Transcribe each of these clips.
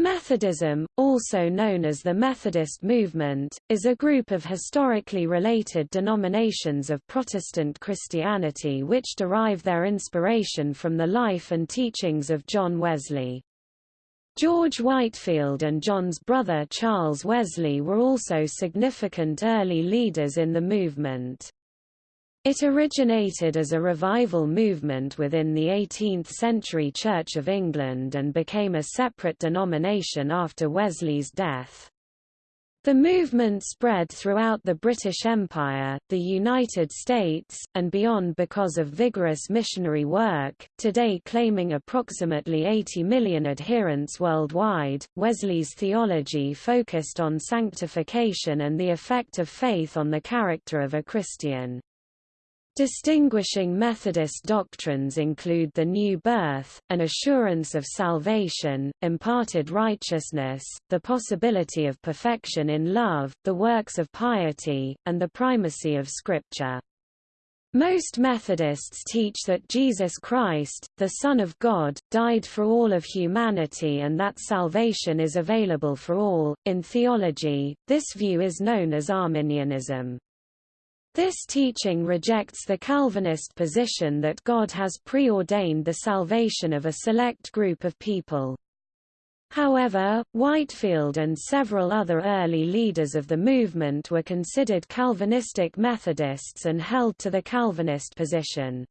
Methodism, also known as the Methodist movement, is a group of historically related denominations of Protestant Christianity which derive their inspiration from the life and teachings of John Wesley. George Whitefield and John's brother Charles Wesley were also significant early leaders in the movement. It originated as a revival movement within the 18th-century Church of England and became a separate denomination after Wesley's death. The movement spread throughout the British Empire, the United States, and beyond because of vigorous missionary work, today claiming approximately 80 million adherents worldwide. Wesley's theology focused on sanctification and the effect of faith on the character of a Christian. Distinguishing Methodist doctrines include the new birth, an assurance of salvation, imparted righteousness, the possibility of perfection in love, the works of piety, and the primacy of Scripture. Most Methodists teach that Jesus Christ, the Son of God, died for all of humanity and that salvation is available for all. In theology, this view is known as Arminianism. This teaching rejects the Calvinist position that God has preordained the salvation of a select group of people. However, Whitefield and several other early leaders of the movement were considered Calvinistic Methodists and held to the Calvinist position.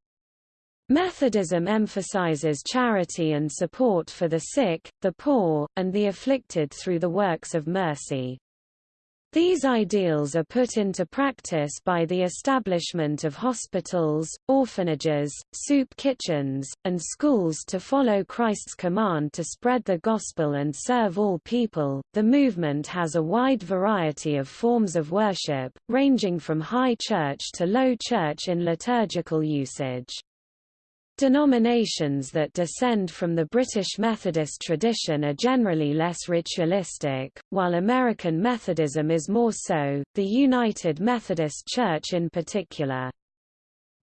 Methodism emphasizes charity and support for the sick, the poor, and the afflicted through the works of mercy. These ideals are put into practice by the establishment of hospitals, orphanages, soup kitchens, and schools to follow Christ's command to spread the gospel and serve all people. The movement has a wide variety of forms of worship, ranging from high church to low church in liturgical usage. Denominations that descend from the British Methodist tradition are generally less ritualistic, while American Methodism is more so, the United Methodist Church in particular.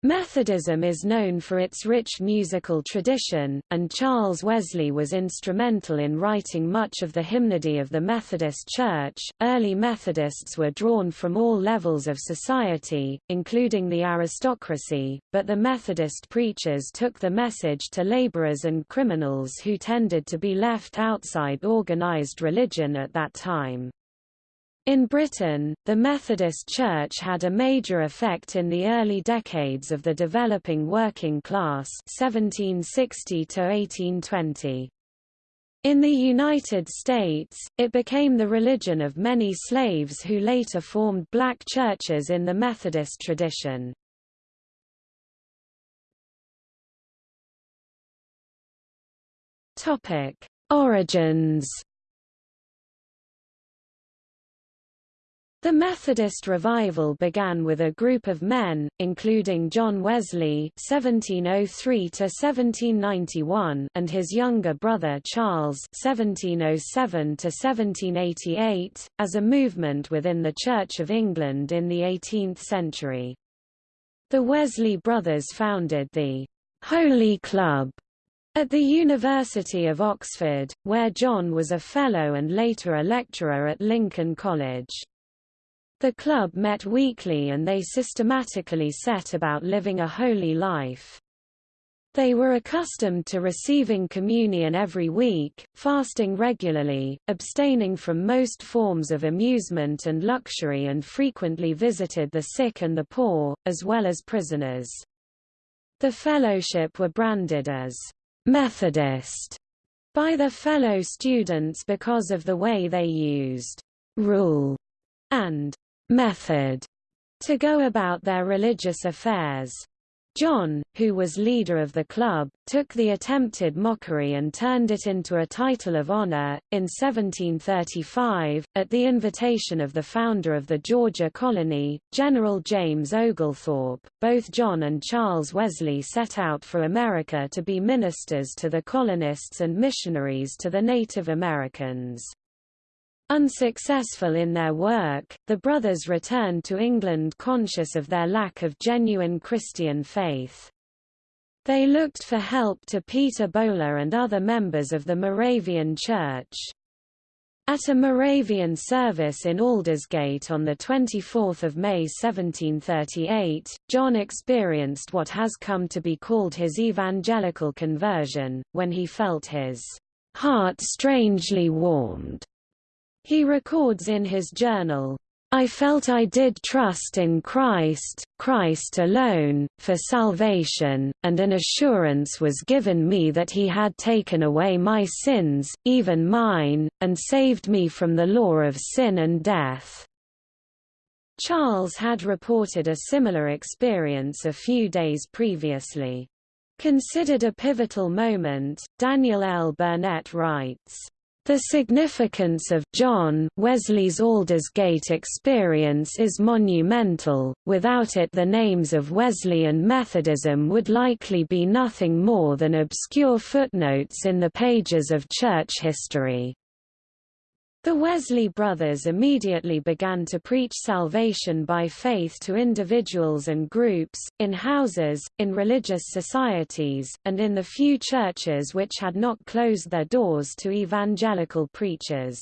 Methodism is known for its rich musical tradition, and Charles Wesley was instrumental in writing much of the hymnody of the Methodist Church. Early Methodists were drawn from all levels of society, including the aristocracy, but the Methodist preachers took the message to laborers and criminals who tended to be left outside organized religion at that time. In Britain, the Methodist Church had a major effect in the early decades of the developing working class 1760 to 1820. In the United States, it became the religion of many slaves who later formed black churches in the Methodist tradition. Origins The Methodist revival began with a group of men, including John Wesley (1703–1791) and his younger brother Charles (1707–1788), as a movement within the Church of England in the 18th century. The Wesley brothers founded the Holy Club at the University of Oxford, where John was a fellow and later a lecturer at Lincoln College. The club met weekly and they systematically set about living a holy life. They were accustomed to receiving communion every week, fasting regularly, abstaining from most forms of amusement and luxury and frequently visited the sick and the poor, as well as prisoners. The fellowship were branded as Methodist by their fellow students because of the way they used rule and method to go about their religious affairs. John, who was leader of the club, took the attempted mockery and turned it into a title of honor. In 1735, at the invitation of the founder of the Georgia colony, General James Oglethorpe, both John and Charles Wesley set out for America to be ministers to the colonists and missionaries to the Native Americans. Unsuccessful in their work, the brothers returned to England conscious of their lack of genuine Christian faith. They looked for help to Peter Böhler and other members of the Moravian Church. At a Moravian service in Aldersgate on 24 May 1738, John experienced what has come to be called his evangelical conversion, when he felt his heart strangely warmed. He records in his journal, I felt I did trust in Christ, Christ alone, for salvation, and an assurance was given me that he had taken away my sins, even mine, and saved me from the law of sin and death. Charles had reported a similar experience a few days previously. Considered a pivotal moment, Daniel L. Burnett writes, the significance of John Wesley's Aldersgate experience is monumental, without it the names of Wesley and Methodism would likely be nothing more than obscure footnotes in the pages of church history. The Wesley brothers immediately began to preach salvation by faith to individuals and groups, in houses, in religious societies, and in the few churches which had not closed their doors to evangelical preachers.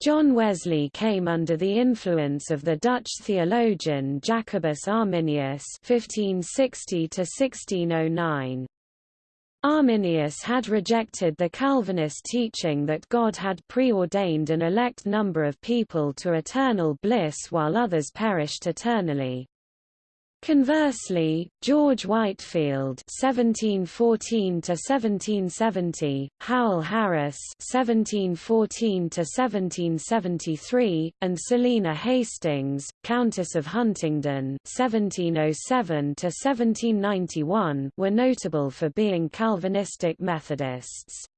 John Wesley came under the influence of the Dutch theologian Jacobus Arminius 1560 1609. Arminius had rejected the Calvinist teaching that God had preordained an elect number of people to eternal bliss while others perished eternally. Conversely, George Whitefield (1714–1770), Howell Harris (1714–1773), and Selina Hastings, Countess of Huntingdon (1707–1791), were notable for being Calvinistic Methodists.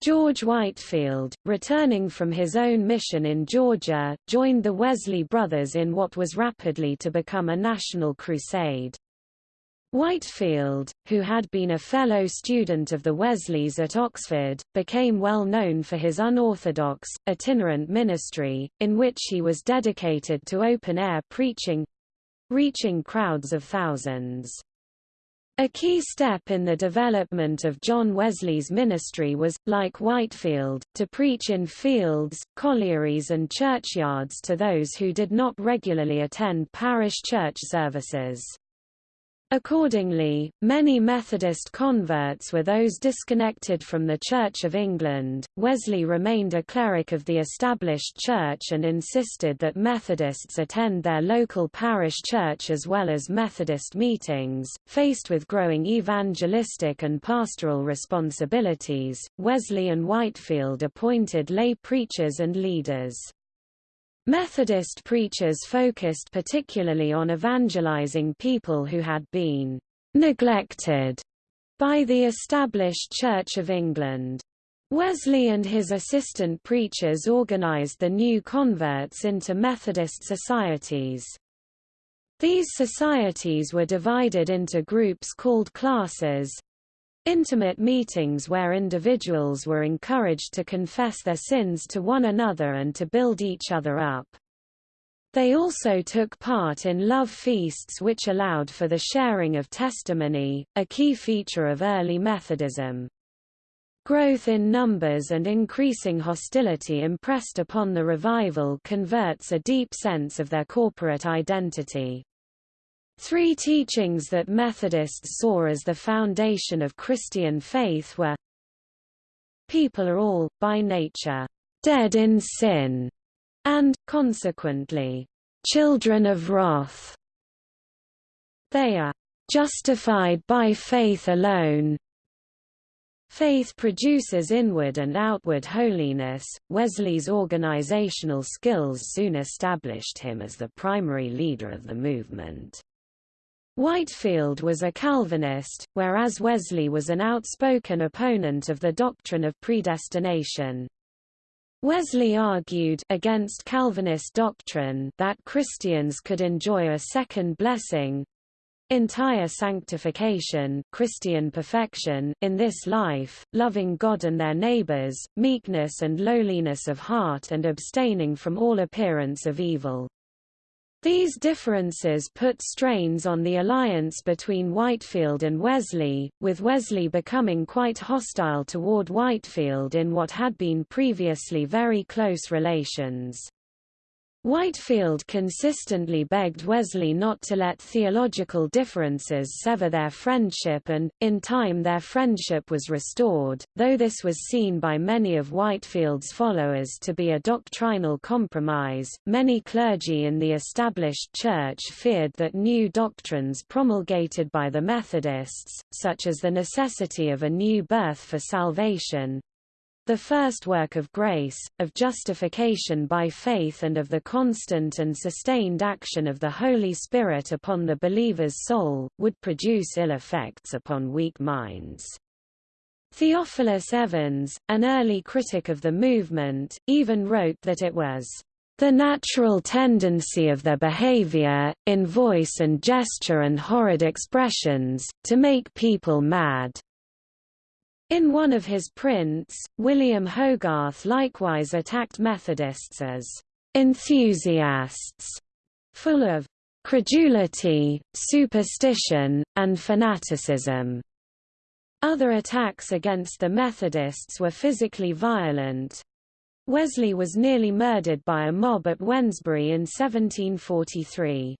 George Whitefield, returning from his own mission in Georgia, joined the Wesley brothers in what was rapidly to become a national crusade. Whitefield, who had been a fellow student of the Wesleys at Oxford, became well known for his unorthodox, itinerant ministry, in which he was dedicated to open-air preaching—reaching crowds of thousands. A key step in the development of John Wesley's ministry was, like Whitefield, to preach in fields, collieries and churchyards to those who did not regularly attend parish church services. Accordingly, many Methodist converts were those disconnected from the Church of England. Wesley remained a cleric of the established church and insisted that Methodists attend their local parish church as well as Methodist meetings. Faced with growing evangelistic and pastoral responsibilities, Wesley and Whitefield appointed lay preachers and leaders. Methodist preachers focused particularly on evangelizing people who had been neglected by the established Church of England. Wesley and his assistant preachers organized the new converts into Methodist societies. These societies were divided into groups called classes, Intimate meetings where individuals were encouraged to confess their sins to one another and to build each other up. They also took part in love feasts which allowed for the sharing of testimony, a key feature of early Methodism. Growth in numbers and increasing hostility impressed upon the revival converts a deep sense of their corporate identity. Three teachings that Methodists saw as the foundation of Christian faith were People are all, by nature, dead in sin, and, consequently, children of wrath. They are justified by faith alone. Faith produces inward and outward holiness. Wesley's organizational skills soon established him as the primary leader of the movement. Whitefield was a Calvinist, whereas Wesley was an outspoken opponent of the doctrine of predestination. Wesley argued against Calvinist doctrine that Christians could enjoy a second blessing, entire sanctification Christian perfection in this life, loving God and their neighbors, meekness and lowliness of heart and abstaining from all appearance of evil. These differences put strains on the alliance between Whitefield and Wesley, with Wesley becoming quite hostile toward Whitefield in what had been previously very close relations. Whitefield consistently begged Wesley not to let theological differences sever their friendship and, in time their friendship was restored, though this was seen by many of Whitefield's followers to be a doctrinal compromise. Many clergy in the established church feared that new doctrines promulgated by the Methodists, such as the necessity of a new birth for salvation, the first work of grace, of justification by faith and of the constant and sustained action of the Holy Spirit upon the believer's soul, would produce ill effects upon weak minds. Theophilus Evans, an early critic of the movement, even wrote that it was the natural tendency of their behavior, in voice and gesture and horrid expressions, to make people mad. In one of his prints, William Hogarth likewise attacked Methodists as enthusiasts, full of credulity, superstition, and fanaticism. Other attacks against the Methodists were physically violent. Wesley was nearly murdered by a mob at Wednesbury in 1743.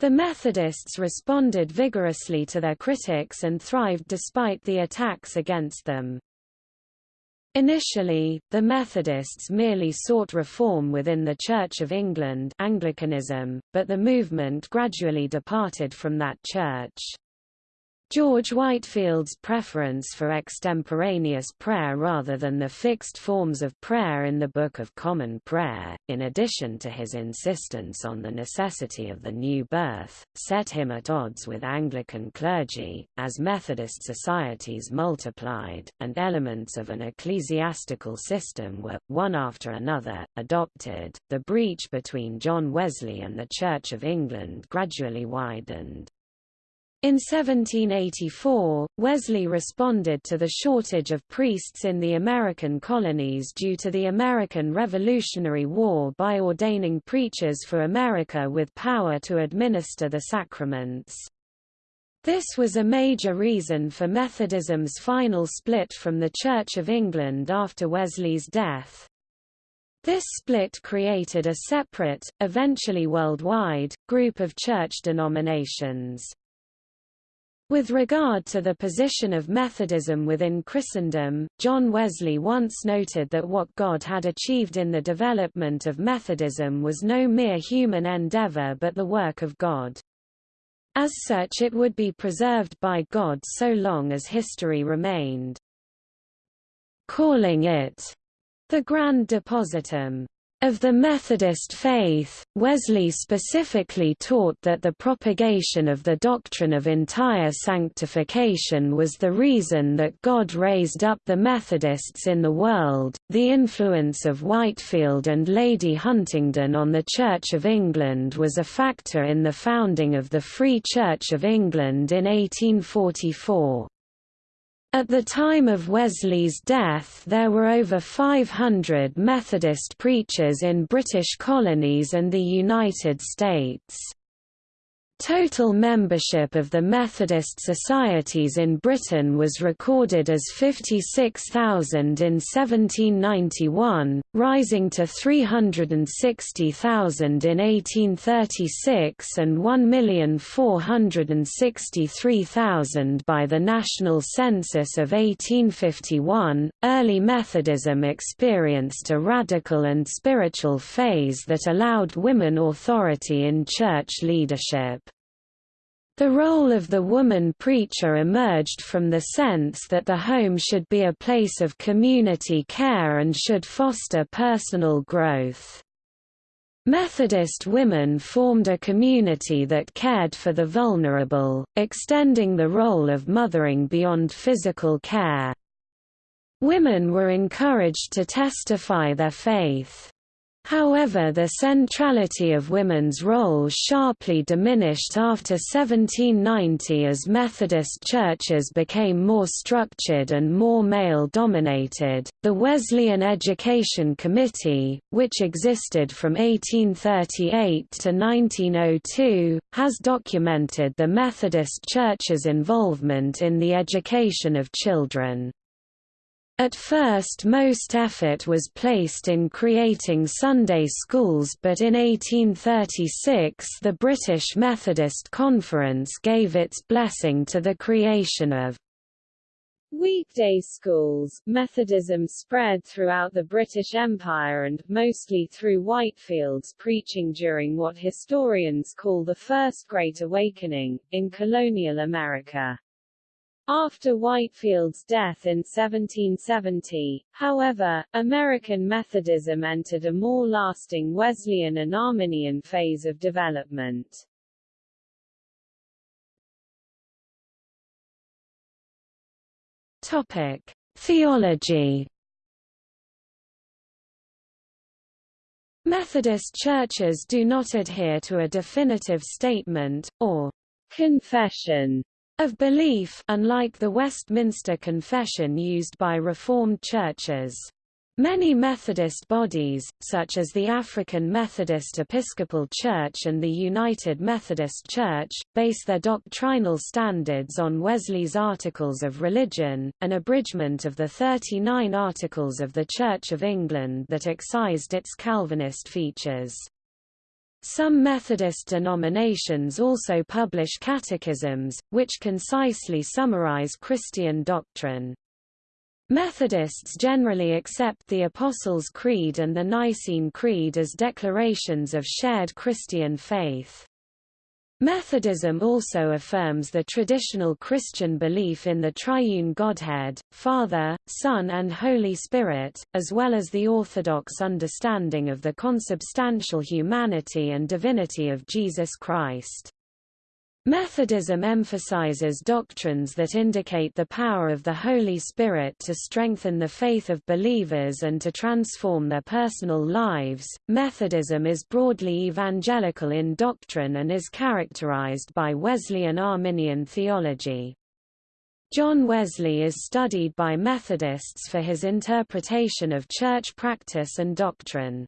The Methodists responded vigorously to their critics and thrived despite the attacks against them. Initially, the Methodists merely sought reform within the Church of England Anglicanism, but the movement gradually departed from that church. George Whitefield's preference for extemporaneous prayer rather than the fixed forms of prayer in the Book of Common Prayer, in addition to his insistence on the necessity of the new birth, set him at odds with Anglican clergy, as Methodist societies multiplied, and elements of an ecclesiastical system were, one after another, adopted. The breach between John Wesley and the Church of England gradually widened. In 1784, Wesley responded to the shortage of priests in the American colonies due to the American Revolutionary War by ordaining preachers for America with power to administer the sacraments. This was a major reason for Methodism's final split from the Church of England after Wesley's death. This split created a separate, eventually worldwide, group of church denominations. With regard to the position of Methodism within Christendom, John Wesley once noted that what God had achieved in the development of Methodism was no mere human endeavor but the work of God. As such it would be preserved by God so long as history remained. Calling it the Grand Depositum of the Methodist faith, Wesley specifically taught that the propagation of the doctrine of entire sanctification was the reason that God raised up the Methodists in the world. The influence of Whitefield and Lady Huntingdon on the Church of England was a factor in the founding of the Free Church of England in 1844. At the time of Wesley's death there were over 500 Methodist preachers in British colonies and the United States. Total membership of the Methodist societies in Britain was recorded as 56,000 in 1791, rising to 360,000 in 1836 and 1,463,000 by the National Census of 1851. Early Methodism experienced a radical and spiritual phase that allowed women authority in church leadership. The role of the woman preacher emerged from the sense that the home should be a place of community care and should foster personal growth. Methodist women formed a community that cared for the vulnerable, extending the role of mothering beyond physical care. Women were encouraged to testify their faith. However the centrality of women's role sharply diminished after 1790 as Methodist churches became more structured and more male-dominated. The Wesleyan Education Committee, which existed from 1838 to 1902, has documented the Methodist Church's involvement in the education of children. At first most effort was placed in creating Sunday schools but in 1836 the British Methodist Conference gave its blessing to the creation of Weekday schools Methodism spread throughout the British Empire and, mostly through Whitefield's preaching during what historians call the First Great Awakening, in colonial America. After Whitefield's death in 1770, however, American Methodism entered a more lasting Wesleyan and Arminian phase of development. Topic: Theology. Methodist churches do not adhere to a definitive statement, or confession of belief unlike the Westminster Confession used by Reformed churches. Many Methodist bodies, such as the African Methodist Episcopal Church and the United Methodist Church, base their doctrinal standards on Wesley's Articles of Religion, an abridgment of the 39 Articles of the Church of England that excised its Calvinist features. Some Methodist denominations also publish catechisms, which concisely summarize Christian doctrine. Methodists generally accept the Apostles' Creed and the Nicene Creed as declarations of shared Christian faith. Methodism also affirms the traditional Christian belief in the triune Godhead, Father, Son and Holy Spirit, as well as the orthodox understanding of the consubstantial humanity and divinity of Jesus Christ. Methodism emphasizes doctrines that indicate the power of the Holy Spirit to strengthen the faith of believers and to transform their personal lives. Methodism is broadly evangelical in doctrine and is characterized by Wesleyan Arminian theology. John Wesley is studied by Methodists for his interpretation of church practice and doctrine.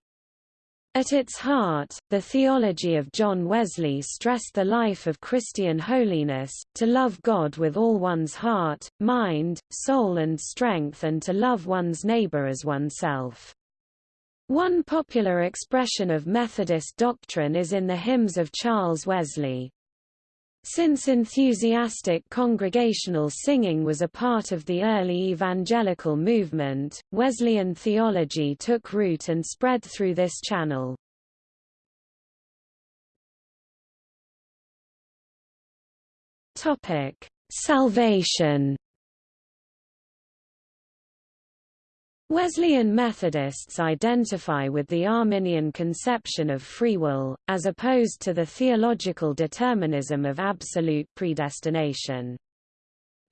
At its heart, the theology of John Wesley stressed the life of Christian holiness, to love God with all one's heart, mind, soul and strength and to love one's neighbor as oneself. One popular expression of Methodist doctrine is in the hymns of Charles Wesley. Since enthusiastic congregational singing was a part of the early evangelical movement, Wesleyan theology took root and spread through this channel. Salvation Wesleyan Methodists identify with the Arminian conception of free will, as opposed to the theological determinism of absolute predestination.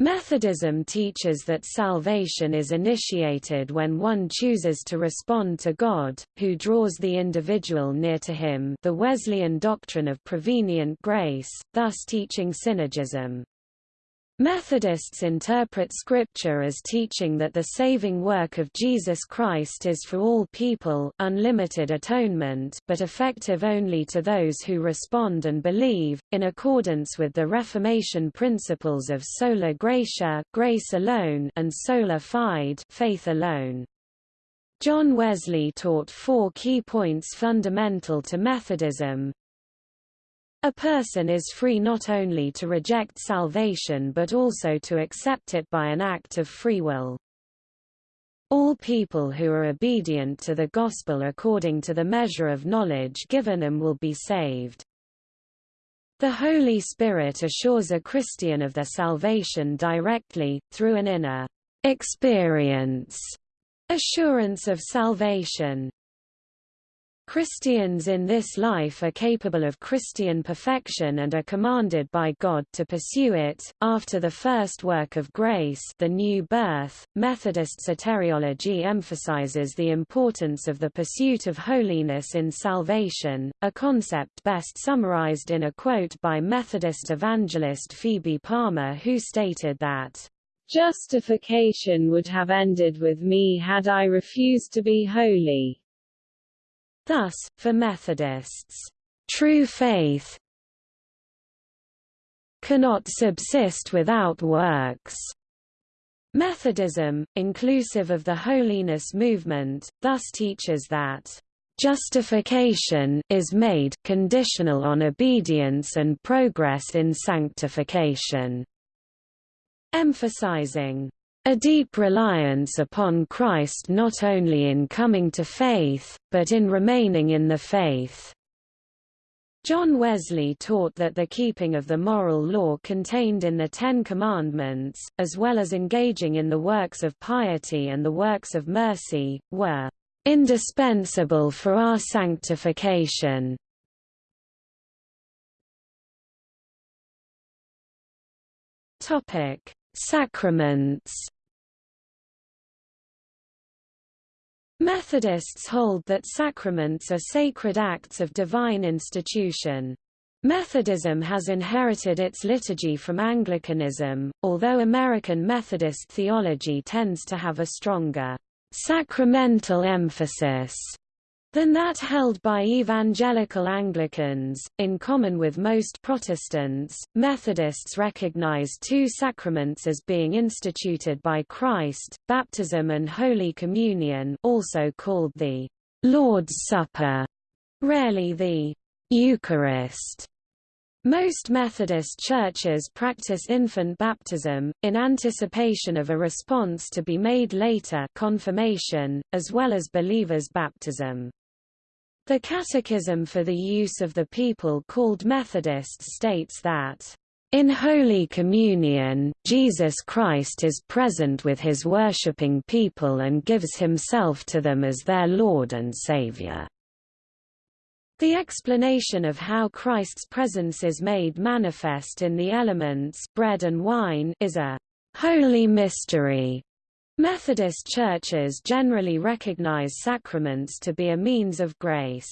Methodism teaches that salvation is initiated when one chooses to respond to God, who draws the individual near to him the Wesleyan doctrine of prevenient grace, thus teaching synergism. Methodists interpret Scripture as teaching that the saving work of Jesus Christ is for all people unlimited atonement but effective only to those who respond and believe, in accordance with the Reformation principles of sola gratia grace alone and sola fide faith alone. John Wesley taught four key points fundamental to Methodism, a person is free not only to reject salvation but also to accept it by an act of free will. All people who are obedient to the gospel according to the measure of knowledge given them will be saved. The Holy Spirit assures a Christian of their salvation directly, through an inner experience, assurance of salvation. Christians in this life are capable of Christian perfection and are commanded by God to pursue it. After the first work of grace, the new birth, Methodist soteriology emphasizes the importance of the pursuit of holiness in salvation, a concept best summarized in a quote by Methodist evangelist Phoebe Palmer who stated that Justification would have ended with me had I refused to be holy. Thus, for Methodists, true faith cannot subsist without works. Methodism, inclusive of the holiness movement, thus teaches that justification is made conditional on obedience and progress in sanctification, emphasizing a deep reliance upon Christ not only in coming to faith, but in remaining in the faith. John Wesley taught that the keeping of the moral law contained in the Ten Commandments, as well as engaging in the works of piety and the works of mercy, were indispensable for our sanctification. Topic: Sacraments Methodists hold that sacraments are sacred acts of divine institution. Methodism has inherited its liturgy from Anglicanism, although American Methodist theology tends to have a stronger sacramental emphasis than that held by evangelical Anglicans. In common with most Protestants, Methodists recognize two sacraments as being instituted by Christ, baptism and Holy Communion also called the Lord's Supper, rarely the Eucharist. Most Methodist churches practice infant baptism, in anticipation of a response to be made later confirmation, as well as believers' baptism. The Catechism for the Use of the People called Methodists states that in Holy Communion, Jesus Christ is present with his worshipping people and gives himself to them as their Lord and Savior. The explanation of how Christ's presence is made manifest in the elements bread and wine is a holy mystery Methodist churches generally recognize sacraments to be a means of grace.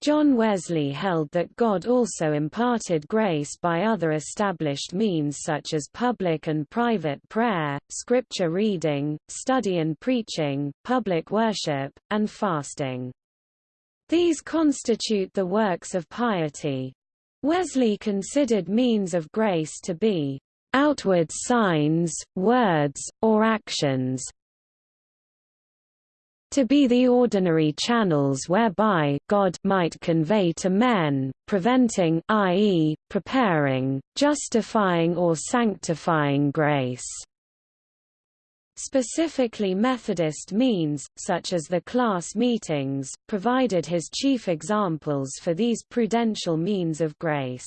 John Wesley held that God also imparted grace by other established means such as public and private prayer, scripture reading, study and preaching, public worship, and fasting. These constitute the works of piety. Wesley considered means of grace to be outward signs, words, or actions to be the ordinary channels whereby God might convey to men, preventing i.e., preparing, justifying or sanctifying grace. Specifically Methodist means, such as the class meetings, provided his chief examples for these prudential means of grace.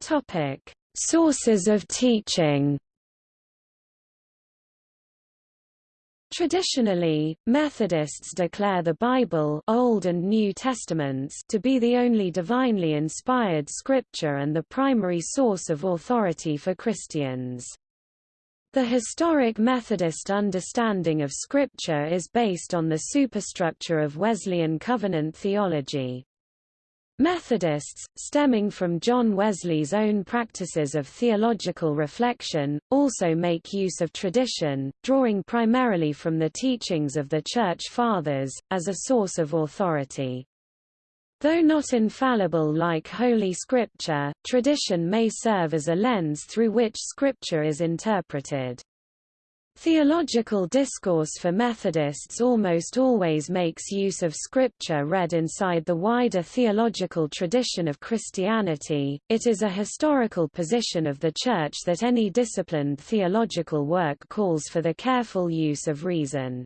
Topic: Sources of teaching. Traditionally, Methodists declare the Bible Old and New Testaments to be the only divinely inspired scripture and the primary source of authority for Christians. The historic Methodist understanding of Scripture is based on the superstructure of Wesleyan covenant theology. Methodists, stemming from John Wesley's own practices of theological reflection, also make use of tradition, drawing primarily from the teachings of the Church Fathers, as a source of authority. Though not infallible like Holy Scripture, tradition may serve as a lens through which Scripture is interpreted. Theological discourse for Methodists almost always makes use of scripture read inside the wider theological tradition of Christianity. It is a historical position of the Church that any disciplined theological work calls for the careful use of reason.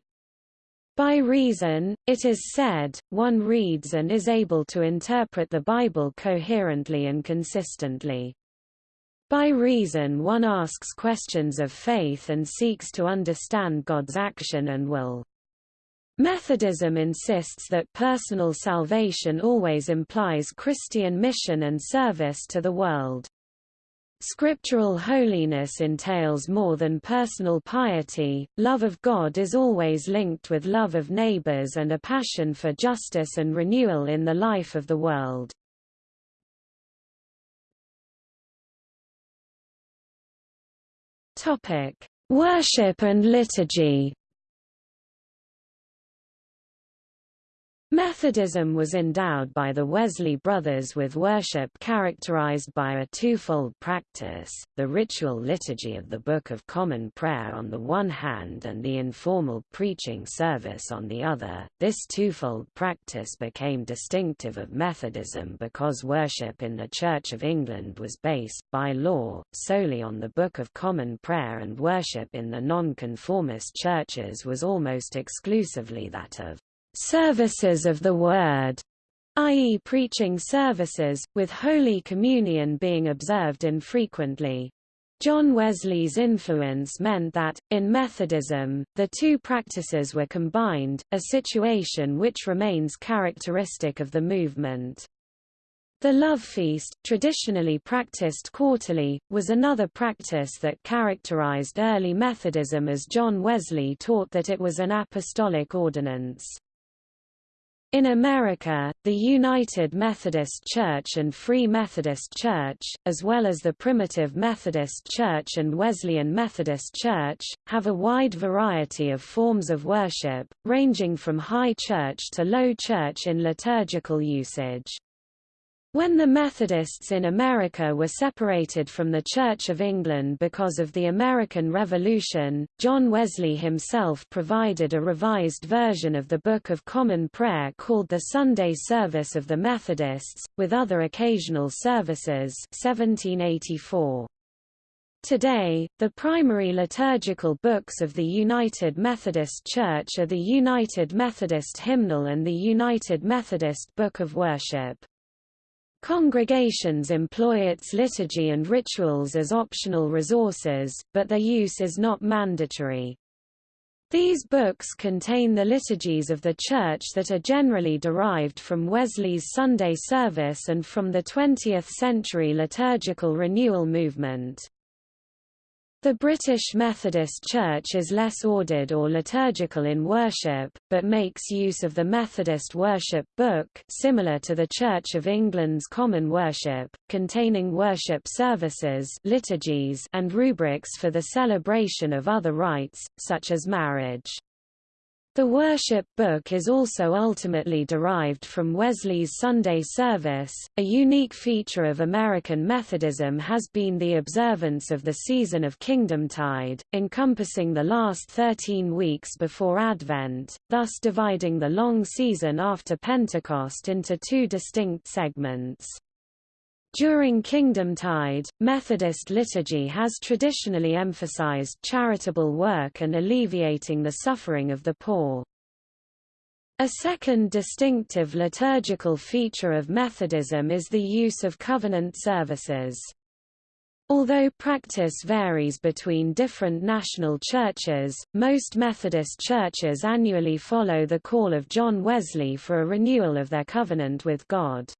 By reason, it is said, one reads and is able to interpret the Bible coherently and consistently. By reason one asks questions of faith and seeks to understand God's action and will. Methodism insists that personal salvation always implies Christian mission and service to the world. Scriptural holiness entails more than personal piety, love of God is always linked with love of neighbors and a passion for justice and renewal in the life of the world. Worship and liturgy Methodism was endowed by the Wesley brothers with worship characterized by a twofold practice, the ritual liturgy of the Book of Common Prayer on the one hand and the informal preaching service on the other. This twofold practice became distinctive of Methodism because worship in the Church of England was based, by law, solely on the Book of Common Prayer and worship in the nonconformist churches was almost exclusively that of services of the Word, i.e. preaching services, with Holy Communion being observed infrequently. John Wesley's influence meant that, in Methodism, the two practices were combined, a situation which remains characteristic of the movement. The love feast, traditionally practiced quarterly, was another practice that characterized early Methodism as John Wesley taught that it was an apostolic ordinance. In America, the United Methodist Church and Free Methodist Church, as well as the Primitive Methodist Church and Wesleyan Methodist Church, have a wide variety of forms of worship, ranging from high church to low church in liturgical usage. When the Methodists in America were separated from the Church of England because of the American Revolution, John Wesley himself provided a revised version of the Book of Common Prayer called the Sunday Service of the Methodists, with other occasional services 1784. Today, the primary liturgical books of the United Methodist Church are the United Methodist Hymnal and the United Methodist Book of Worship. Congregations employ its liturgy and rituals as optional resources, but their use is not mandatory. These books contain the liturgies of the Church that are generally derived from Wesley's Sunday service and from the 20th-century liturgical renewal movement. The British Methodist Church is less ordered or liturgical in worship, but makes use of the Methodist Worship Book similar to the Church of England's Common Worship, containing worship services liturgies and rubrics for the celebration of other rites, such as marriage. The worship book is also ultimately derived from Wesley's Sunday service. A unique feature of American Methodism has been the observance of the season of Kingdomtide, encompassing the last 13 weeks before Advent, thus dividing the long season after Pentecost into two distinct segments. During Kingdomtide, Methodist liturgy has traditionally emphasized charitable work and alleviating the suffering of the poor. A second distinctive liturgical feature of Methodism is the use of covenant services. Although practice varies between different national churches, most Methodist churches annually follow the call of John Wesley for a renewal of their covenant with God.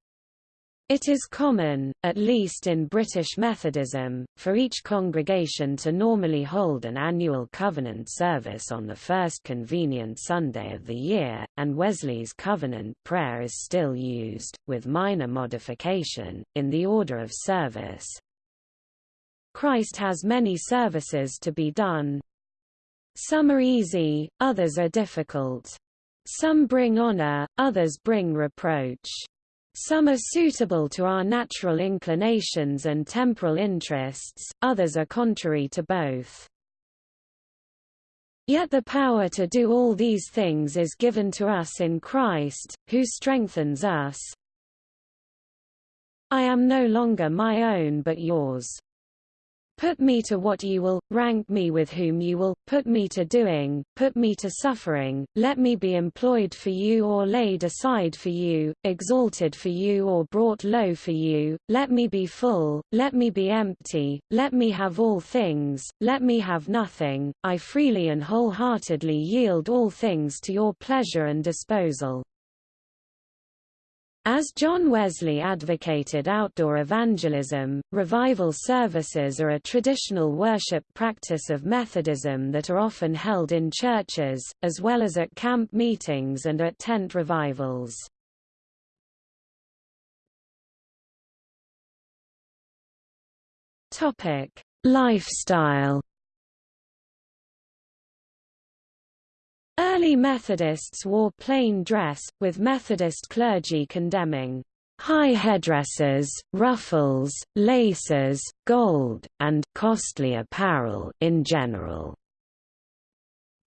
It is common, at least in British Methodism, for each congregation to normally hold an annual covenant service on the first convenient Sunday of the year, and Wesley's covenant prayer is still used, with minor modification, in the order of service. Christ has many services to be done. Some are easy, others are difficult. Some bring honor, others bring reproach. Some are suitable to our natural inclinations and temporal interests, others are contrary to both. Yet the power to do all these things is given to us in Christ, who strengthens us. I am no longer my own but yours. Put me to what you will, rank me with whom you will, put me to doing, put me to suffering, let me be employed for you or laid aside for you, exalted for you or brought low for you, let me be full, let me be empty, let me have all things, let me have nothing, I freely and wholeheartedly yield all things to your pleasure and disposal. As John Wesley advocated outdoor evangelism, revival services are a traditional worship practice of Methodism that are often held in churches, as well as at camp meetings and at tent revivals. Lifestyle Early Methodists wore plain dress, with Methodist clergy condemning high headdresses, ruffles, laces, gold, and costly apparel in general.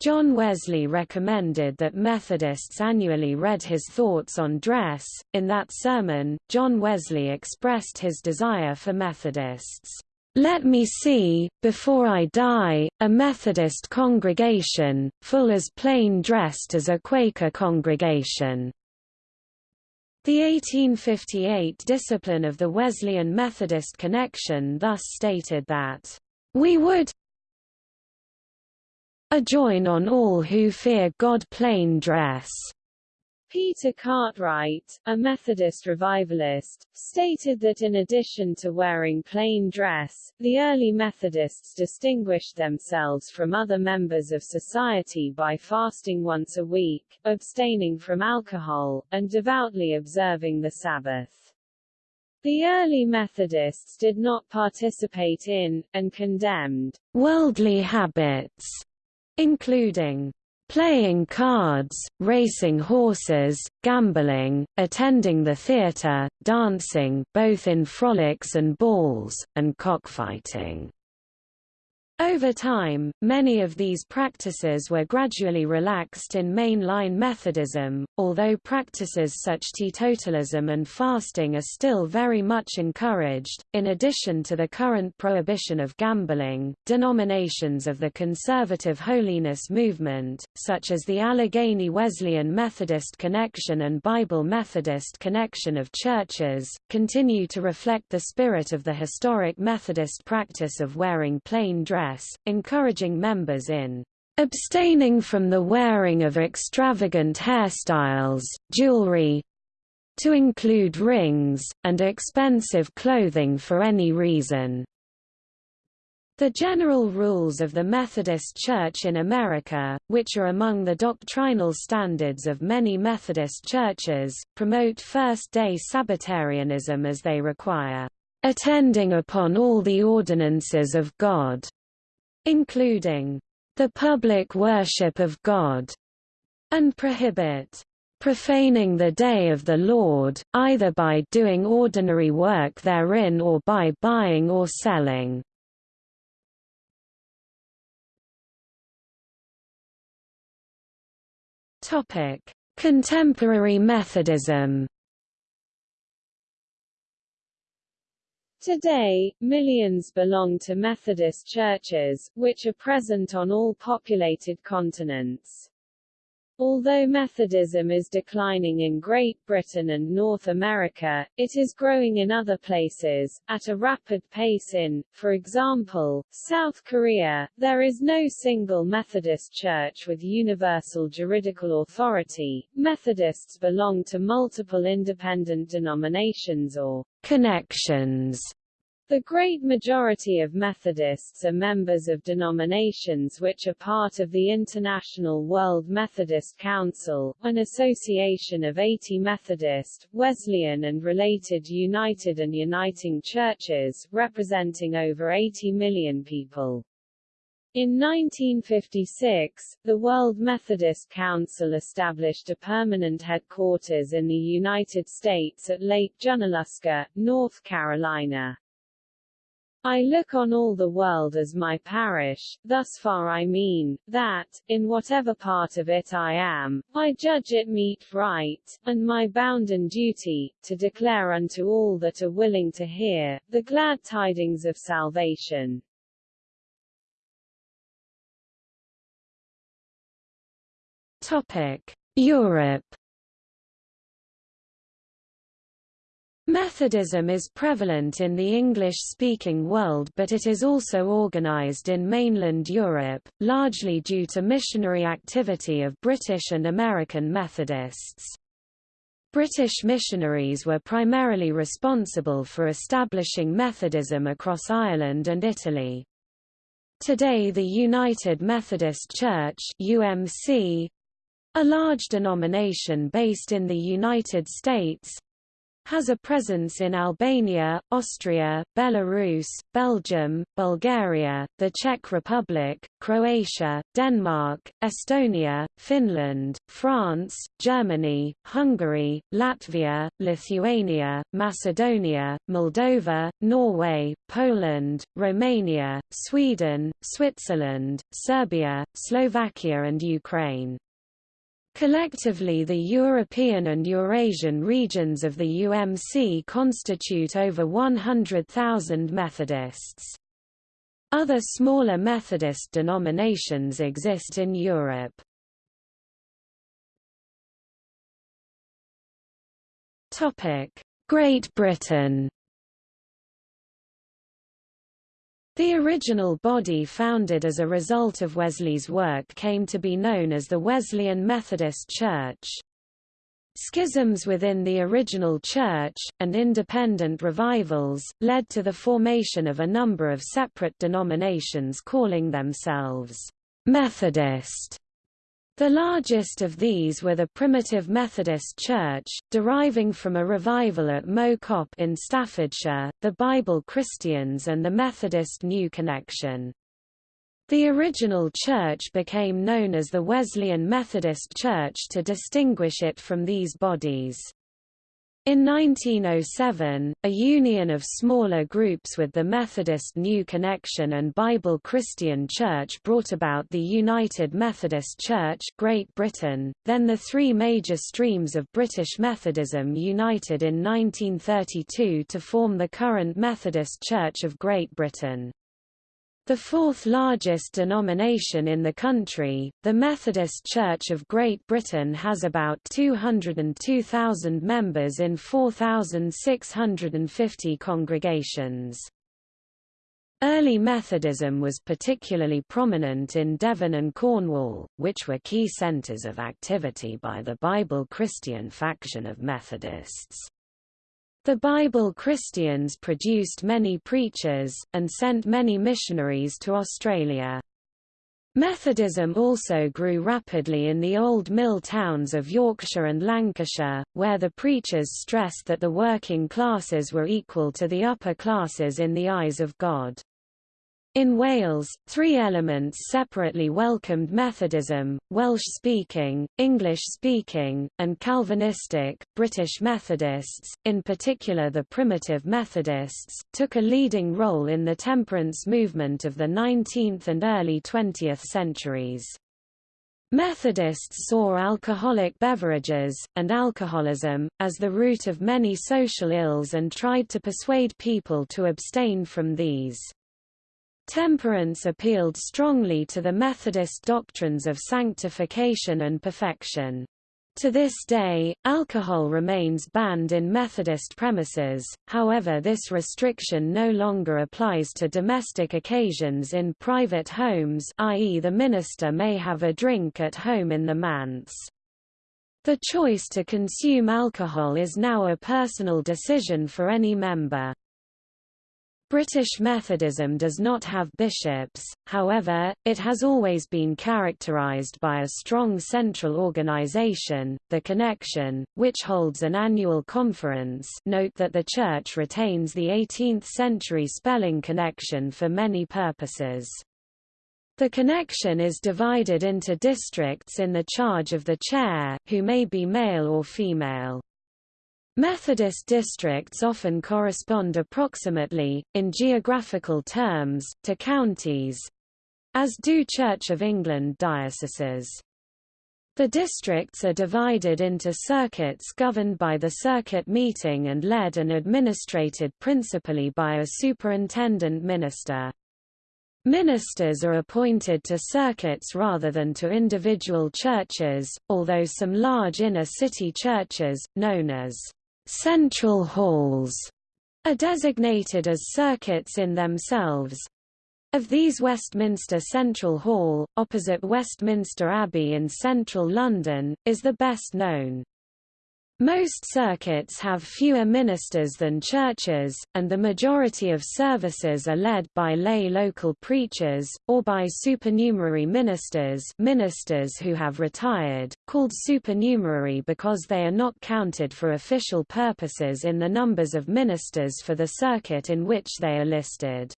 John Wesley recommended that Methodists annually read his thoughts on dress. In that sermon, John Wesley expressed his desire for Methodists let me see, before I die, a Methodist congregation, full as plain dressed as a Quaker congregation. The 1858 discipline of the Wesleyan Methodist Connection thus stated that, "...we would adjoin on all who fear God plain dress." Peter Cartwright, a Methodist revivalist, stated that in addition to wearing plain dress, the early Methodists distinguished themselves from other members of society by fasting once a week, abstaining from alcohol, and devoutly observing the Sabbath. The early Methodists did not participate in, and condemned, worldly habits, including playing cards, racing horses, gambling, attending the theatre, dancing both in frolics and balls, and cockfighting. Over time, many of these practices were gradually relaxed in mainline Methodism, although practices such teetotalism and fasting are still very much encouraged. In addition to the current prohibition of gambling, denominations of the conservative holiness movement, such as the Allegheny Wesleyan Methodist Connection and Bible Methodist Connection of Churches, continue to reflect the spirit of the historic Methodist practice of wearing plain dress dress, encouraging members in abstaining from the wearing of extravagant hairstyles, jewelry, to include rings, and expensive clothing for any reason. The general rules of the Methodist Church in America, which are among the doctrinal standards of many Methodist churches, promote first-day Sabbatarianism as they require, "...attending upon all the ordinances of God." Including the public worship of God, and prohibit profaning the day of the Lord, either by doing ordinary work therein or by buying or selling. Contemporary Methodism Today, millions belong to Methodist churches, which are present on all populated continents. Although Methodism is declining in Great Britain and North America, it is growing in other places, at a rapid pace in, for example, South Korea. There is no single Methodist church with universal juridical authority. Methodists belong to multiple independent denominations or connections the great majority of Methodists are members of denominations which are part of the International World Methodist Council, an association of 80 Methodist, Wesleyan and related united and uniting churches, representing over 80 million people. In 1956, the World Methodist Council established a permanent headquarters in the United States at Lake Junaluska, North Carolina. I look on all the world as my parish, thus far I mean, that, in whatever part of it I am, I judge it meet right, and my bounden duty, to declare unto all that are willing to hear, the glad tidings of salvation. Topic. Europe Methodism is prevalent in the English-speaking world but it is also organized in mainland Europe, largely due to missionary activity of British and American Methodists. British missionaries were primarily responsible for establishing Methodism across Ireland and Italy. Today the United Methodist Church UMC, a large denomination based in the United States, has a presence in Albania, Austria, Belarus, Belgium, Bulgaria, the Czech Republic, Croatia, Denmark, Estonia, Finland, France, Germany, Hungary, Latvia, Lithuania, Macedonia, Moldova, Norway, Poland, Romania, Sweden, Switzerland, Serbia, Slovakia and Ukraine. Collectively the European and Eurasian regions of the UMC constitute over 100,000 Methodists. Other smaller Methodist denominations exist in Europe. Great Britain The original body founded as a result of Wesley's work came to be known as the Wesleyan Methodist Church. Schisms within the original church, and independent revivals, led to the formation of a number of separate denominations calling themselves Methodist the largest of these were the Primitive Methodist Church, deriving from a revival at Cop in Staffordshire, the Bible Christians and the Methodist New Connection. The original church became known as the Wesleyan Methodist Church to distinguish it from these bodies. In 1907, a union of smaller groups with the Methodist New Connection and Bible Christian Church brought about the United Methodist Church Great Britain, then the three major streams of British Methodism united in 1932 to form the current Methodist Church of Great Britain. The fourth largest denomination in the country, the Methodist Church of Great Britain has about 202,000 members in 4,650 congregations. Early Methodism was particularly prominent in Devon and Cornwall, which were key centres of activity by the Bible Christian faction of Methodists. The Bible Christians produced many preachers, and sent many missionaries to Australia. Methodism also grew rapidly in the old mill towns of Yorkshire and Lancashire, where the preachers stressed that the working classes were equal to the upper classes in the eyes of God. In Wales, three elements separately welcomed Methodism, Welsh-speaking, English-speaking, and Calvinistic. British Methodists, in particular the Primitive Methodists, took a leading role in the temperance movement of the 19th and early 20th centuries. Methodists saw alcoholic beverages, and alcoholism, as the root of many social ills and tried to persuade people to abstain from these. Temperance appealed strongly to the Methodist doctrines of sanctification and perfection. To this day, alcohol remains banned in Methodist premises, however this restriction no longer applies to domestic occasions in private homes i.e. the minister may have a drink at home in the manse. The choice to consume alcohol is now a personal decision for any member. British Methodism does not have bishops, however, it has always been characterised by a strong central organisation, the Connection, which holds an annual conference note that the Church retains the 18th-century spelling connection for many purposes. The connection is divided into districts in the charge of the chair, who may be male or female. Methodist districts often correspond approximately, in geographical terms, to counties—as do Church of England dioceses. The districts are divided into circuits governed by the circuit meeting and led and administrated principally by a superintendent minister. Ministers are appointed to circuits rather than to individual churches, although some large inner-city churches, known as central halls, are designated as circuits in themselves. Of these Westminster Central Hall, opposite Westminster Abbey in central London, is the best known. Most circuits have fewer ministers than churches, and the majority of services are led by lay local preachers, or by supernumerary ministers ministers who have retired, called supernumerary because they are not counted for official purposes in the numbers of ministers for the circuit in which they are listed.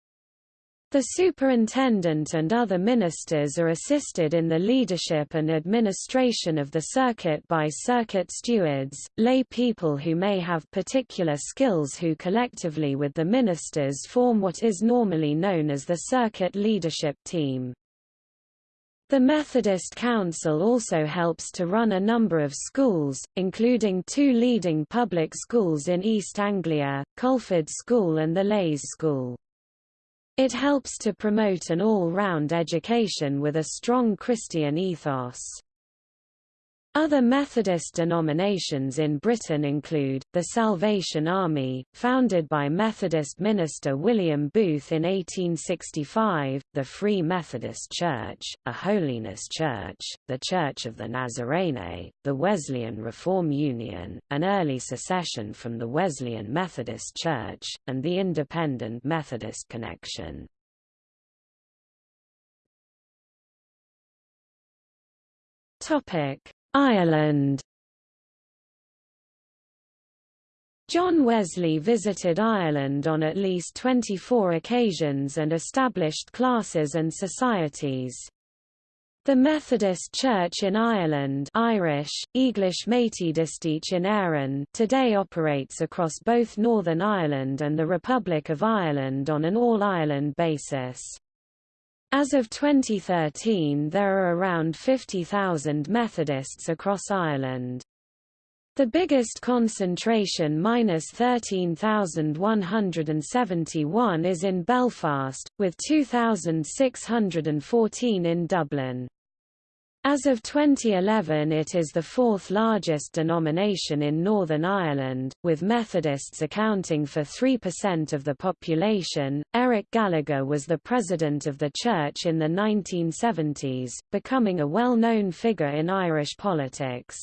The superintendent and other ministers are assisted in the leadership and administration of the circuit by circuit stewards, lay people who may have particular skills who collectively with the ministers form what is normally known as the circuit leadership team. The Methodist Council also helps to run a number of schools, including two leading public schools in East Anglia, Culford School and the Leys School. It helps to promote an all-round education with a strong Christian ethos. Other Methodist denominations in Britain include, the Salvation Army, founded by Methodist minister William Booth in 1865, the Free Methodist Church, a holiness church, the Church of the Nazarene, the Wesleyan Reform Union, an early secession from the Wesleyan Methodist Church, and the Independent Methodist Connection. Topic Ireland John Wesley visited Ireland on at least 24 occasions and established classes and societies. The Methodist Church in Ireland Irish, English Métis in Éireann today operates across both Northern Ireland and the Republic of Ireland on an all-Ireland basis. As of 2013 there are around 50,000 Methodists across Ireland. The biggest concentration minus 13,171 is in Belfast, with 2,614 in Dublin. As of 2011 it is the fourth largest denomination in Northern Ireland, with Methodists accounting for 3% of the population. Eric Gallagher was the president of the church in the 1970s, becoming a well-known figure in Irish politics.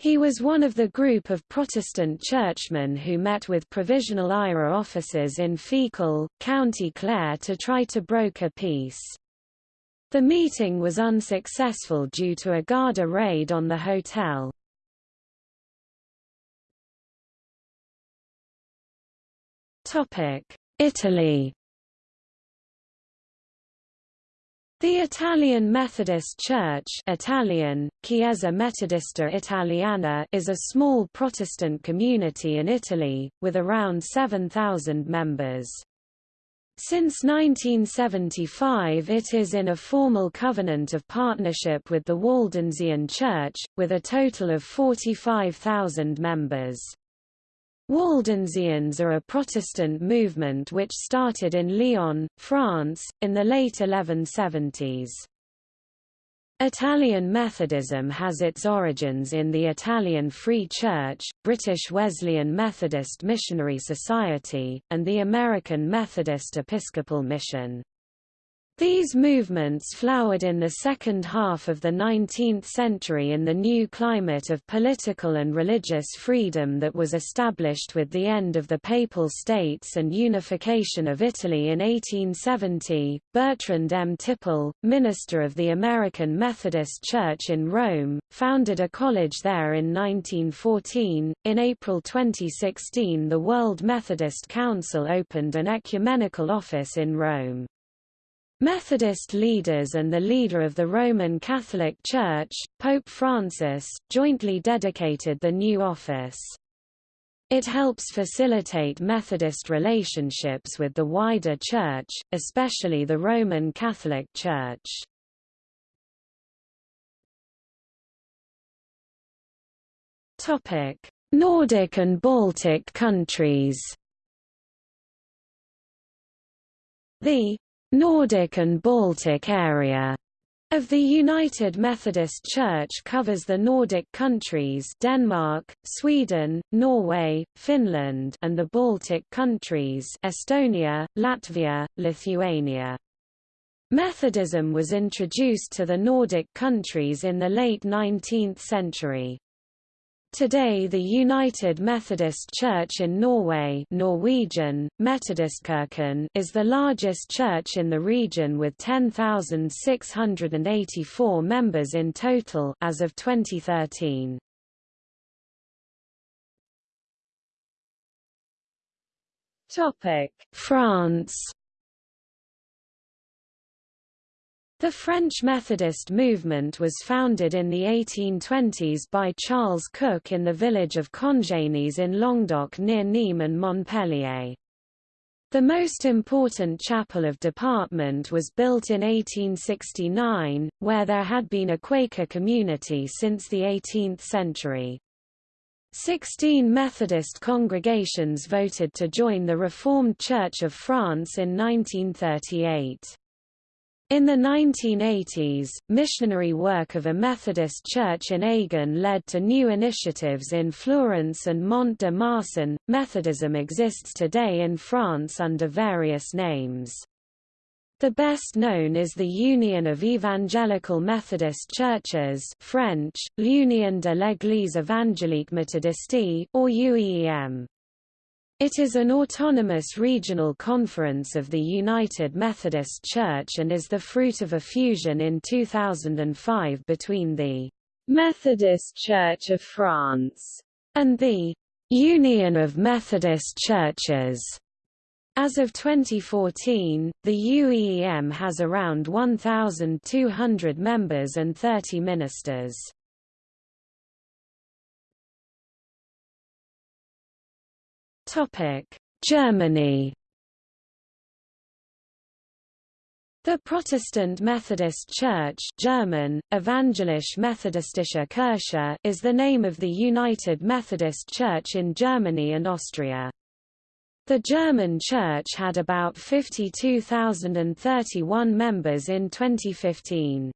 He was one of the group of Protestant churchmen who met with Provisional IRA officers in Feakle, County Clare to try to broker peace. The meeting was unsuccessful due to a Garda raid on the hotel. Italy The Italian Methodist Church Italian, Chiesa Metodista Italiana is a small Protestant community in Italy, with around 7,000 members. Since 1975 it is in a formal covenant of partnership with the Waldensian Church, with a total of 45,000 members. Waldensians are a Protestant movement which started in Lyon, France, in the late 1170s. Italian Methodism has its origins in the Italian Free Church, British Wesleyan Methodist Missionary Society, and the American Methodist Episcopal Mission. These movements flowered in the second half of the 19th century in the new climate of political and religious freedom that was established with the end of the Papal States and unification of Italy in 1870. Bertrand M. Tipple, minister of the American Methodist Church in Rome, founded a college there in 1914. In April 2016, the World Methodist Council opened an ecumenical office in Rome. Methodist leaders and the leader of the Roman Catholic Church, Pope Francis, jointly dedicated the new office. It helps facilitate Methodist relationships with the wider Church, especially the Roman Catholic Church. Nordic and Baltic countries The Nordic and Baltic area of the United Methodist Church covers the Nordic countries Denmark, Sweden, Norway, Finland and the Baltic countries Estonia, Latvia, Lithuania. Methodism was introduced to the Nordic countries in the late 19th century. Today the United Methodist Church in Norway Norwegian, Metodistkirken is the largest church in the region with 10,684 members in total as of 2013. France The French Methodist movement was founded in the 1820s by Charles Cook in the village of Congénies in Languedoc near Nîmes and Montpellier. The most important chapel of department was built in 1869, where there had been a Quaker community since the 18th century. Sixteen Methodist congregations voted to join the Reformed Church of France in 1938. In the 1980s, missionary work of a Methodist church in Agen led to new initiatives in Fleurance and Mont de Marsan. Methodism exists today in France under various names. The best known is the Union of Evangelical Methodist Churches French, L'Union de l'Église évangélique méthodiste, or UEM. It is an autonomous regional conference of the United Methodist Church and is the fruit of a fusion in 2005 between the Methodist Church of France and the Union of Methodist Churches. As of 2014, the UEM has around 1,200 members and 30 ministers. Germany The Protestant Methodist Church German, Evangelische Methodistische Kirche is the name of the United Methodist Church in Germany and Austria. The German church had about 52,031 members in 2015.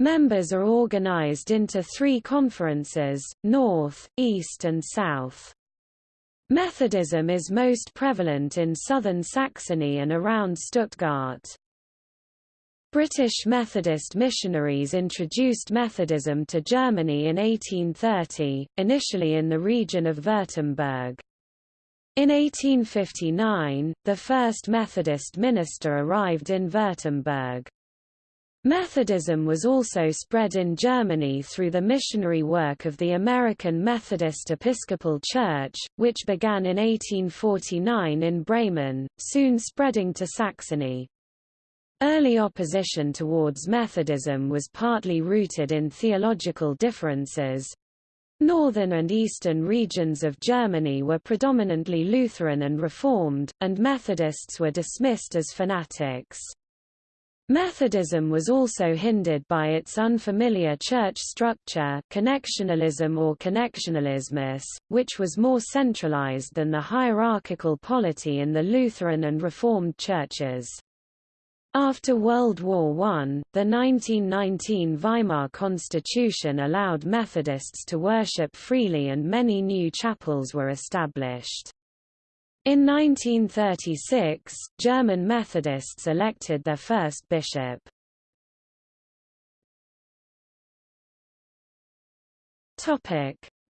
Members are organized into three conferences, North, East and South. Methodism is most prevalent in southern Saxony and around Stuttgart. British Methodist missionaries introduced Methodism to Germany in 1830, initially in the region of Württemberg. In 1859, the first Methodist minister arrived in Württemberg. Methodism was also spread in Germany through the missionary work of the American Methodist Episcopal Church, which began in 1849 in Bremen, soon spreading to Saxony. Early opposition towards Methodism was partly rooted in theological differences. Northern and eastern regions of Germany were predominantly Lutheran and Reformed, and Methodists were dismissed as fanatics. Methodism was also hindered by its unfamiliar church structure connectionalism or connectionalismus, which was more centralized than the hierarchical polity in the Lutheran and Reformed churches. After World War I, the 1919 Weimar Constitution allowed Methodists to worship freely and many new chapels were established. In 1936, German Methodists elected their first bishop.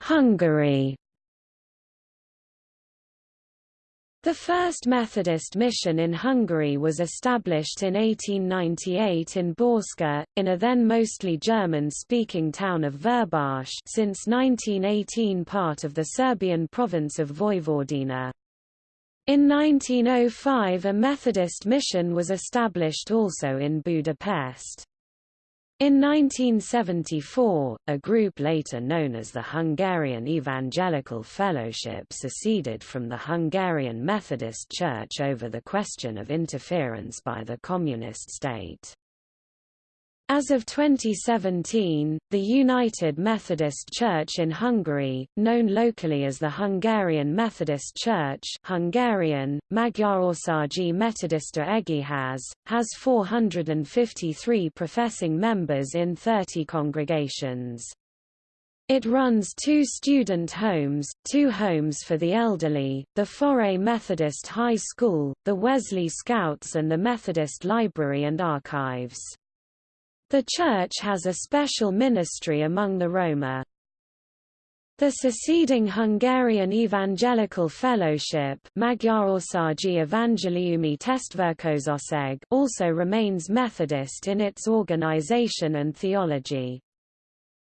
Hungary The first Methodist mission in Hungary was established in 1898 in Bácska, in a then mostly German-speaking town of Verbász since 1918 part of the Serbian province of Vojvodina. In 1905 a Methodist mission was established also in Budapest. In 1974, a group later known as the Hungarian Evangelical Fellowship seceded from the Hungarian Methodist Church over the question of interference by the Communist state. As of 2017, the United Methodist Church in Hungary, known locally as the Hungarian Methodist Church Hungarian, Magyarországi Metodista Egyház, has 453 professing members in 30 congregations. It runs two student homes, two homes for the elderly, the Forray Methodist High School, the Wesley Scouts and the Methodist Library and Archives. The church has a special ministry among the Roma. The seceding Hungarian Evangelical Fellowship also remains Methodist in its organization and theology.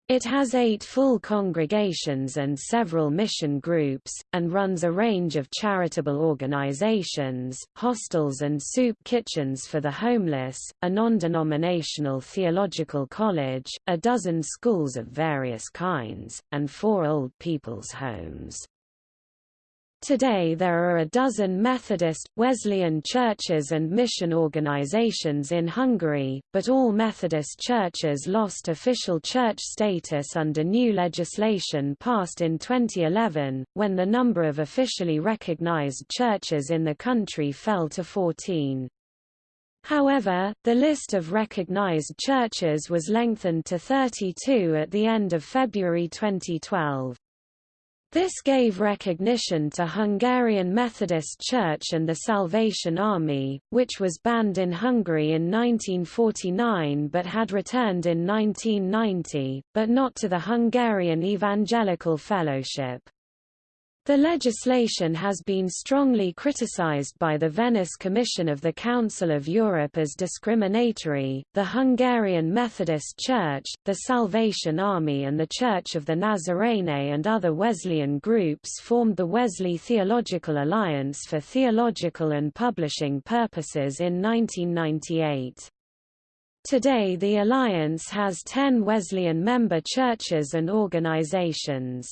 It has eight full congregations and several mission groups, and runs a range of charitable organizations, hostels and soup kitchens for the homeless, a non-denominational theological college, a dozen schools of various kinds, and four old people's homes. Today there are a dozen Methodist, Wesleyan churches and mission organizations in Hungary, but all Methodist churches lost official church status under new legislation passed in 2011, when the number of officially recognized churches in the country fell to 14. However, the list of recognized churches was lengthened to 32 at the end of February 2012. This gave recognition to Hungarian Methodist Church and the Salvation Army, which was banned in Hungary in 1949 but had returned in 1990, but not to the Hungarian Evangelical Fellowship. The legislation has been strongly criticized by the Venice Commission of the Council of Europe as discriminatory. The Hungarian Methodist Church, the Salvation Army, and the Church of the Nazarene and other Wesleyan groups formed the Wesley Theological Alliance for theological and publishing purposes in 1998. Today the alliance has 10 Wesleyan member churches and organizations.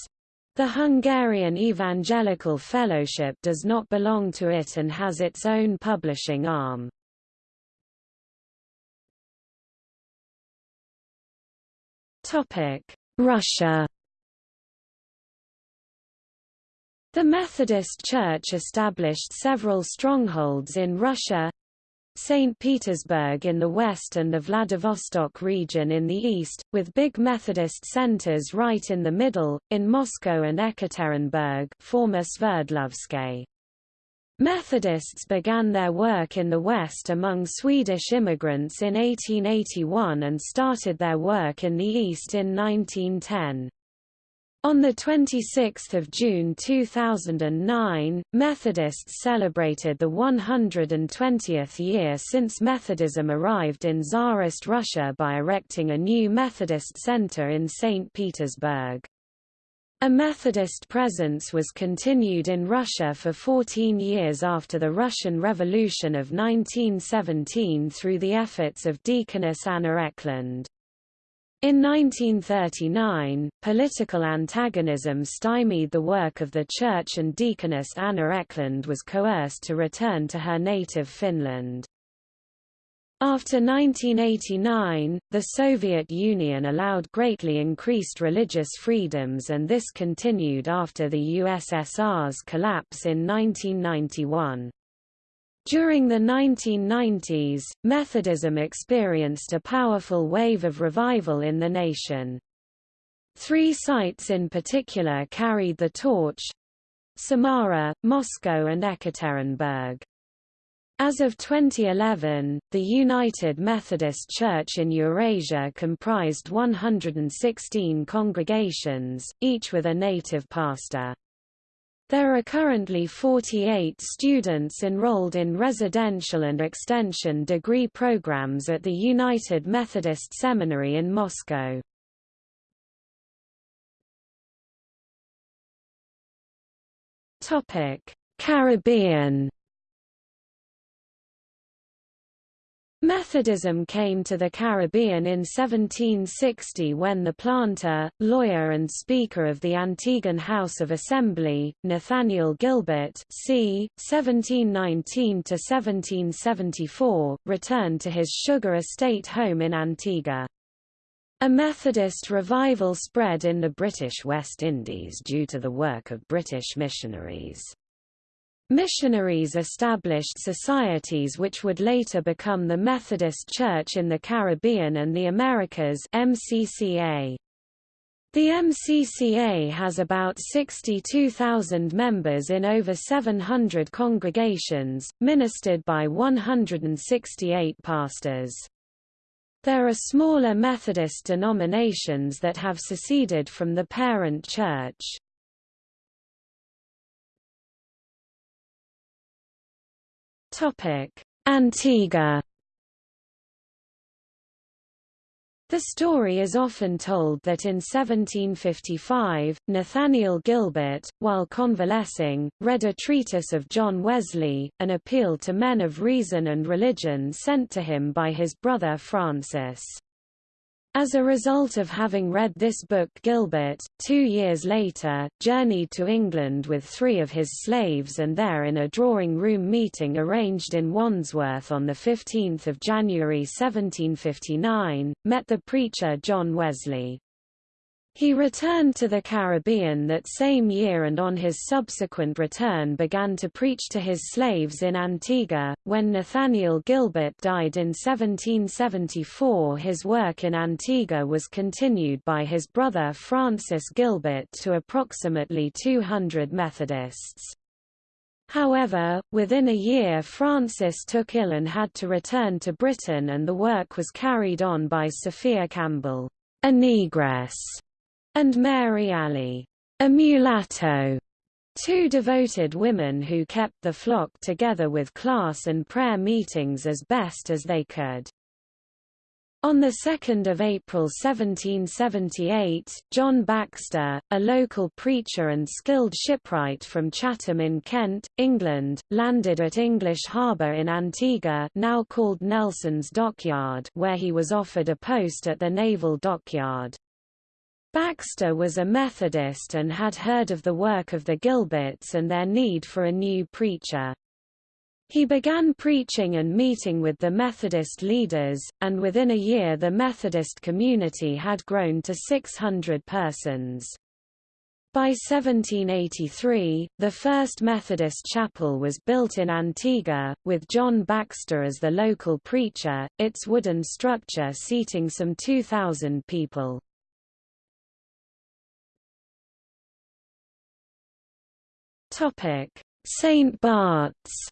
The Hungarian Evangelical Fellowship does not belong to it and has its own publishing arm. Russia The Methodist Church established several strongholds in Russia, St. Petersburg in the west and the Vladivostok region in the east, with big Methodist centers right in the middle, in Moscow and Ekaterinburg former Sverdlovsk. Methodists began their work in the West among Swedish immigrants in 1881 and started their work in the East in 1910. On 26 June 2009, Methodists celebrated the 120th year since Methodism arrived in Tsarist Russia by erecting a new Methodist center in St. Petersburg. A Methodist presence was continued in Russia for 14 years after the Russian Revolution of 1917 through the efforts of Deaconess Anna Eklund. In 1939, political antagonism stymied the work of the church and deaconess Anna Eklund was coerced to return to her native Finland. After 1989, the Soviet Union allowed greatly increased religious freedoms and this continued after the USSR's collapse in 1991. During the 1990s, Methodism experienced a powerful wave of revival in the nation. Three sites in particular carried the torch Samara, Moscow and Ekaterinburg. As of 2011, the United Methodist Church in Eurasia comprised 116 congregations, each with a native pastor. There are currently 48 students enrolled in residential and extension degree programs at the United Methodist Seminary in Moscow. Caribbean Methodism came to the Caribbean in 1760 when the planter, lawyer and Speaker of the Antiguan House of Assembly, Nathaniel Gilbert c. 1719–1774, returned to his sugar estate home in Antigua. A Methodist revival spread in the British West Indies due to the work of British missionaries. Missionaries established societies which would later become the Methodist Church in the Caribbean and the Americas MCCA. The MCCA has about 62,000 members in over 700 congregations, ministered by 168 pastors. There are smaller Methodist denominations that have seceded from the parent church. Antigua The story is often told that in 1755, Nathaniel Gilbert, while convalescing, read a treatise of John Wesley, an appeal to men of reason and religion sent to him by his brother Francis. As a result of having read this book Gilbert, two years later, journeyed to England with three of his slaves and there in a drawing-room meeting arranged in Wandsworth on 15 January 1759, met the preacher John Wesley. He returned to the Caribbean that same year and on his subsequent return began to preach to his slaves in Antigua. When Nathaniel Gilbert died in 1774 his work in Antigua was continued by his brother Francis Gilbert to approximately 200 Methodists. However, within a year Francis took ill and had to return to Britain and the work was carried on by Sophia Campbell, a negress and Mary Alley, a mulatto, two devoted women who kept the flock together with class and prayer meetings as best as they could. On 2 April 1778, John Baxter, a local preacher and skilled shipwright from Chatham in Kent, England, landed at English Harbour in Antigua now called Nelson's Dockyard where he was offered a post at the naval dockyard. Baxter was a Methodist and had heard of the work of the Gilberts and their need for a new preacher. He began preaching and meeting with the Methodist leaders, and within a year the Methodist community had grown to 600 persons. By 1783, the first Methodist chapel was built in Antigua, with John Baxter as the local preacher, its wooden structure seating some 2,000 people. Topic: Saint Bart's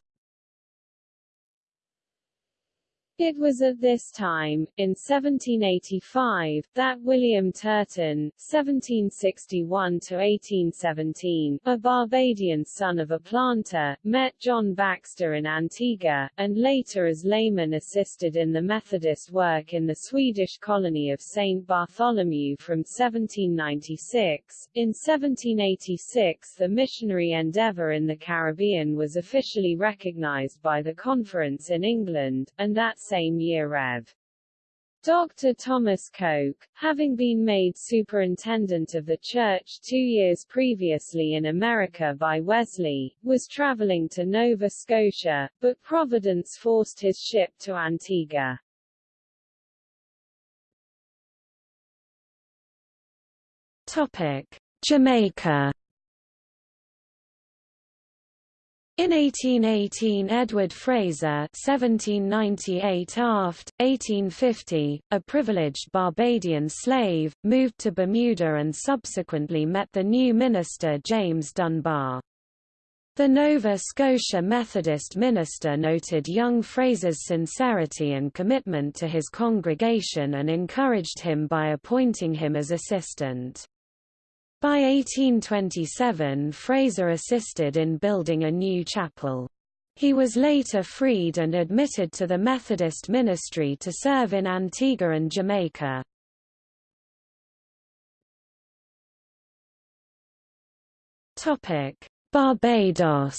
It was at this time, in 1785, that William Turton (1761–1817), a Barbadian son of a planter, met John Baxter in Antigua, and later as layman assisted in the Methodist work in the Swedish colony of St. Bartholomew from 1796. In 1786 the missionary endeavour in the Caribbean was officially recognized by the Conference in England, and that same year Rev. Dr. Thomas Coke, having been made superintendent of the church two years previously in America by Wesley, was traveling to Nova Scotia, but Providence forced his ship to Antigua. Topic: Jamaica In 1818 Edward Fraser 1798 aft, 1850, a privileged Barbadian slave, moved to Bermuda and subsequently met the new minister James Dunbar. The Nova Scotia Methodist minister noted young Fraser's sincerity and commitment to his congregation and encouraged him by appointing him as assistant. By 1827 Fraser assisted in building a new chapel. He was later freed and admitted to the Methodist ministry to serve in Antigua and Jamaica. Barbados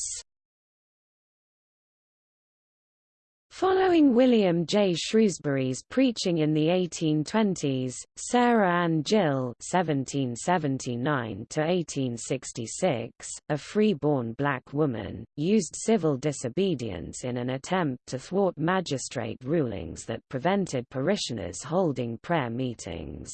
Following William J. Shrewsbury's preaching in the 1820s, Sarah Ann Gill (1779–1866), a free-born black woman, used civil disobedience in an attempt to thwart magistrate rulings that prevented parishioners holding prayer meetings.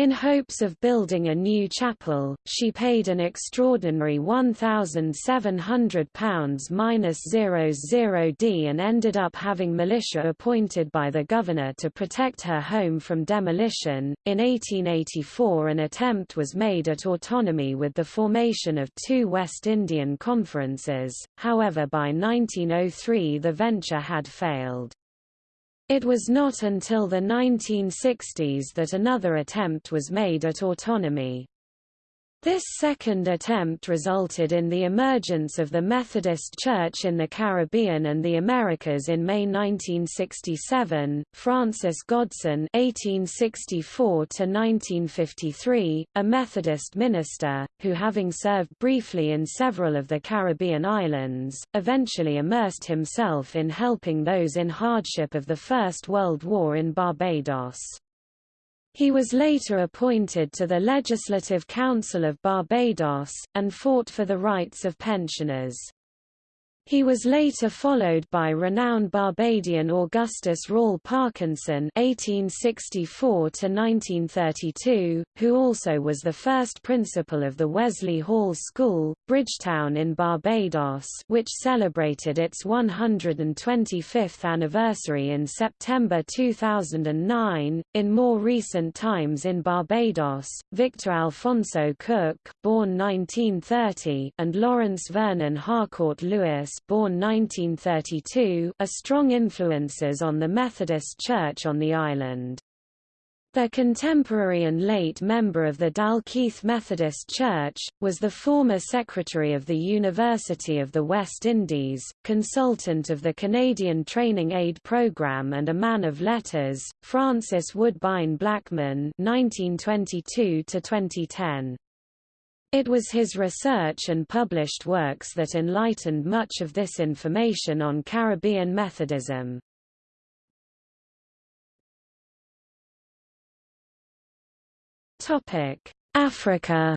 In hopes of building a new chapel, she paid an extraordinary £1,700-00D and ended up having militia appointed by the governor to protect her home from demolition. In 1884 an attempt was made at autonomy with the formation of two West Indian conferences, however by 1903 the venture had failed. It was not until the 1960s that another attempt was made at autonomy. This second attempt resulted in the emergence of the Methodist Church in the Caribbean and the Americas in May 1967. Francis Godson (1864–1953), a Methodist minister, who having served briefly in several of the Caribbean islands, eventually immersed himself in helping those in hardship of the First World War in Barbados. He was later appointed to the Legislative Council of Barbados, and fought for the rights of pensioners. He was later followed by renowned Barbadian Augustus Rawle Parkinson (1864–1932), who also was the first principal of the Wesley Hall School, Bridgetown in Barbados, which celebrated its 125th anniversary in September 2009. In more recent times in Barbados, Victor Alfonso Cook, born 1930, and Lawrence Vernon Harcourt Lewis, born 1932, are strong influences on the Methodist Church on the island. Their contemporary and late member of the Dalkeith Methodist Church, was the former secretary of the University of the West Indies, consultant of the Canadian Training Aid Program and a man of letters, Francis Woodbine Blackman 1922 -2010. It was his research and published works that enlightened much of this information on Caribbean Methodism. Africa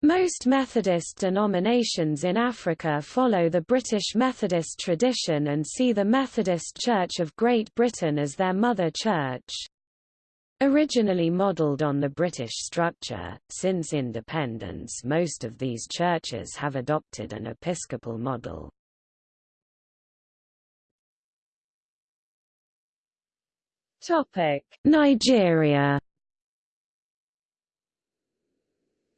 Most Methodist denominations in Africa follow the British Methodist tradition and see the Methodist Church of Great Britain as their mother church. Originally modelled on the British structure, since independence most of these churches have adopted an episcopal model. Nigeria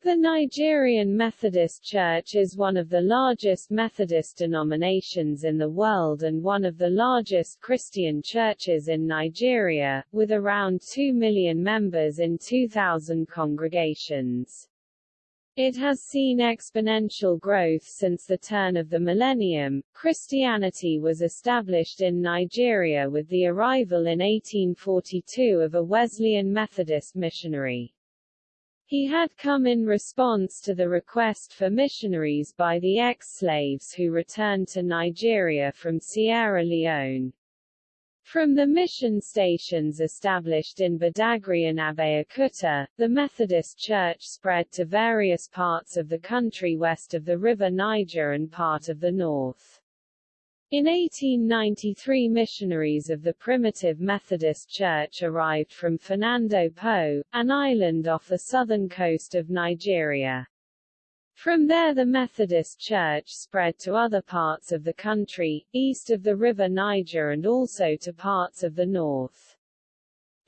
The Nigerian Methodist Church is one of the largest Methodist denominations in the world and one of the largest Christian churches in Nigeria, with around 2 million members in 2,000 congregations. It has seen exponential growth since the turn of the millennium. Christianity was established in Nigeria with the arrival in 1842 of a Wesleyan Methodist missionary. He had come in response to the request for missionaries by the ex-slaves who returned to Nigeria from Sierra Leone. From the mission stations established in Badagry and Abeokuta, the Methodist Church spread to various parts of the country west of the River Niger and part of the north. In 1893 missionaries of the primitive Methodist Church arrived from Fernando Po, an island off the southern coast of Nigeria. From there the Methodist Church spread to other parts of the country, east of the River Niger and also to parts of the north.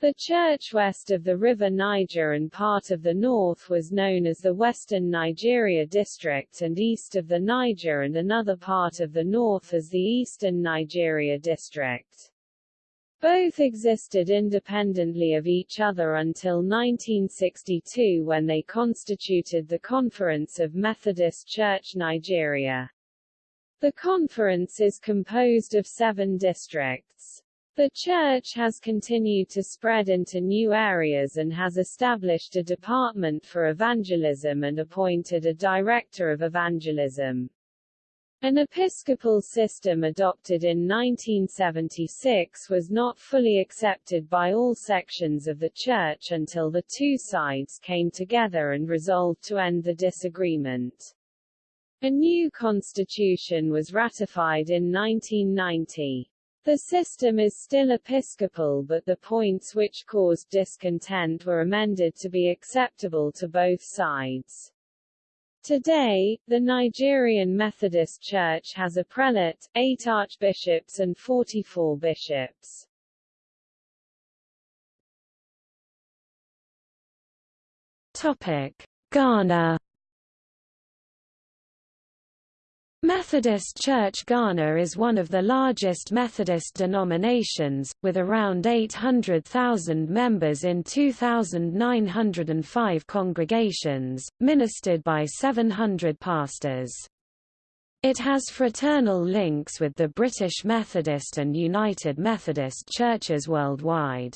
The church west of the river Niger and part of the north was known as the Western Nigeria District and east of the Niger and another part of the north as the Eastern Nigeria District. Both existed independently of each other until 1962 when they constituted the Conference of Methodist Church Nigeria. The conference is composed of seven districts. The church has continued to spread into new areas and has established a department for evangelism and appointed a director of evangelism. An episcopal system adopted in 1976 was not fully accepted by all sections of the Church until the two sides came together and resolved to end the disagreement. A new constitution was ratified in 1990. The system is still episcopal but the points which caused discontent were amended to be acceptable to both sides. Today, the Nigerian Methodist Church has a prelate, eight archbishops and 44 bishops. Topic: Ghana Methodist Church Ghana is one of the largest Methodist denominations, with around 800,000 members in 2,905 congregations, ministered by 700 pastors. It has fraternal links with the British Methodist and United Methodist churches worldwide.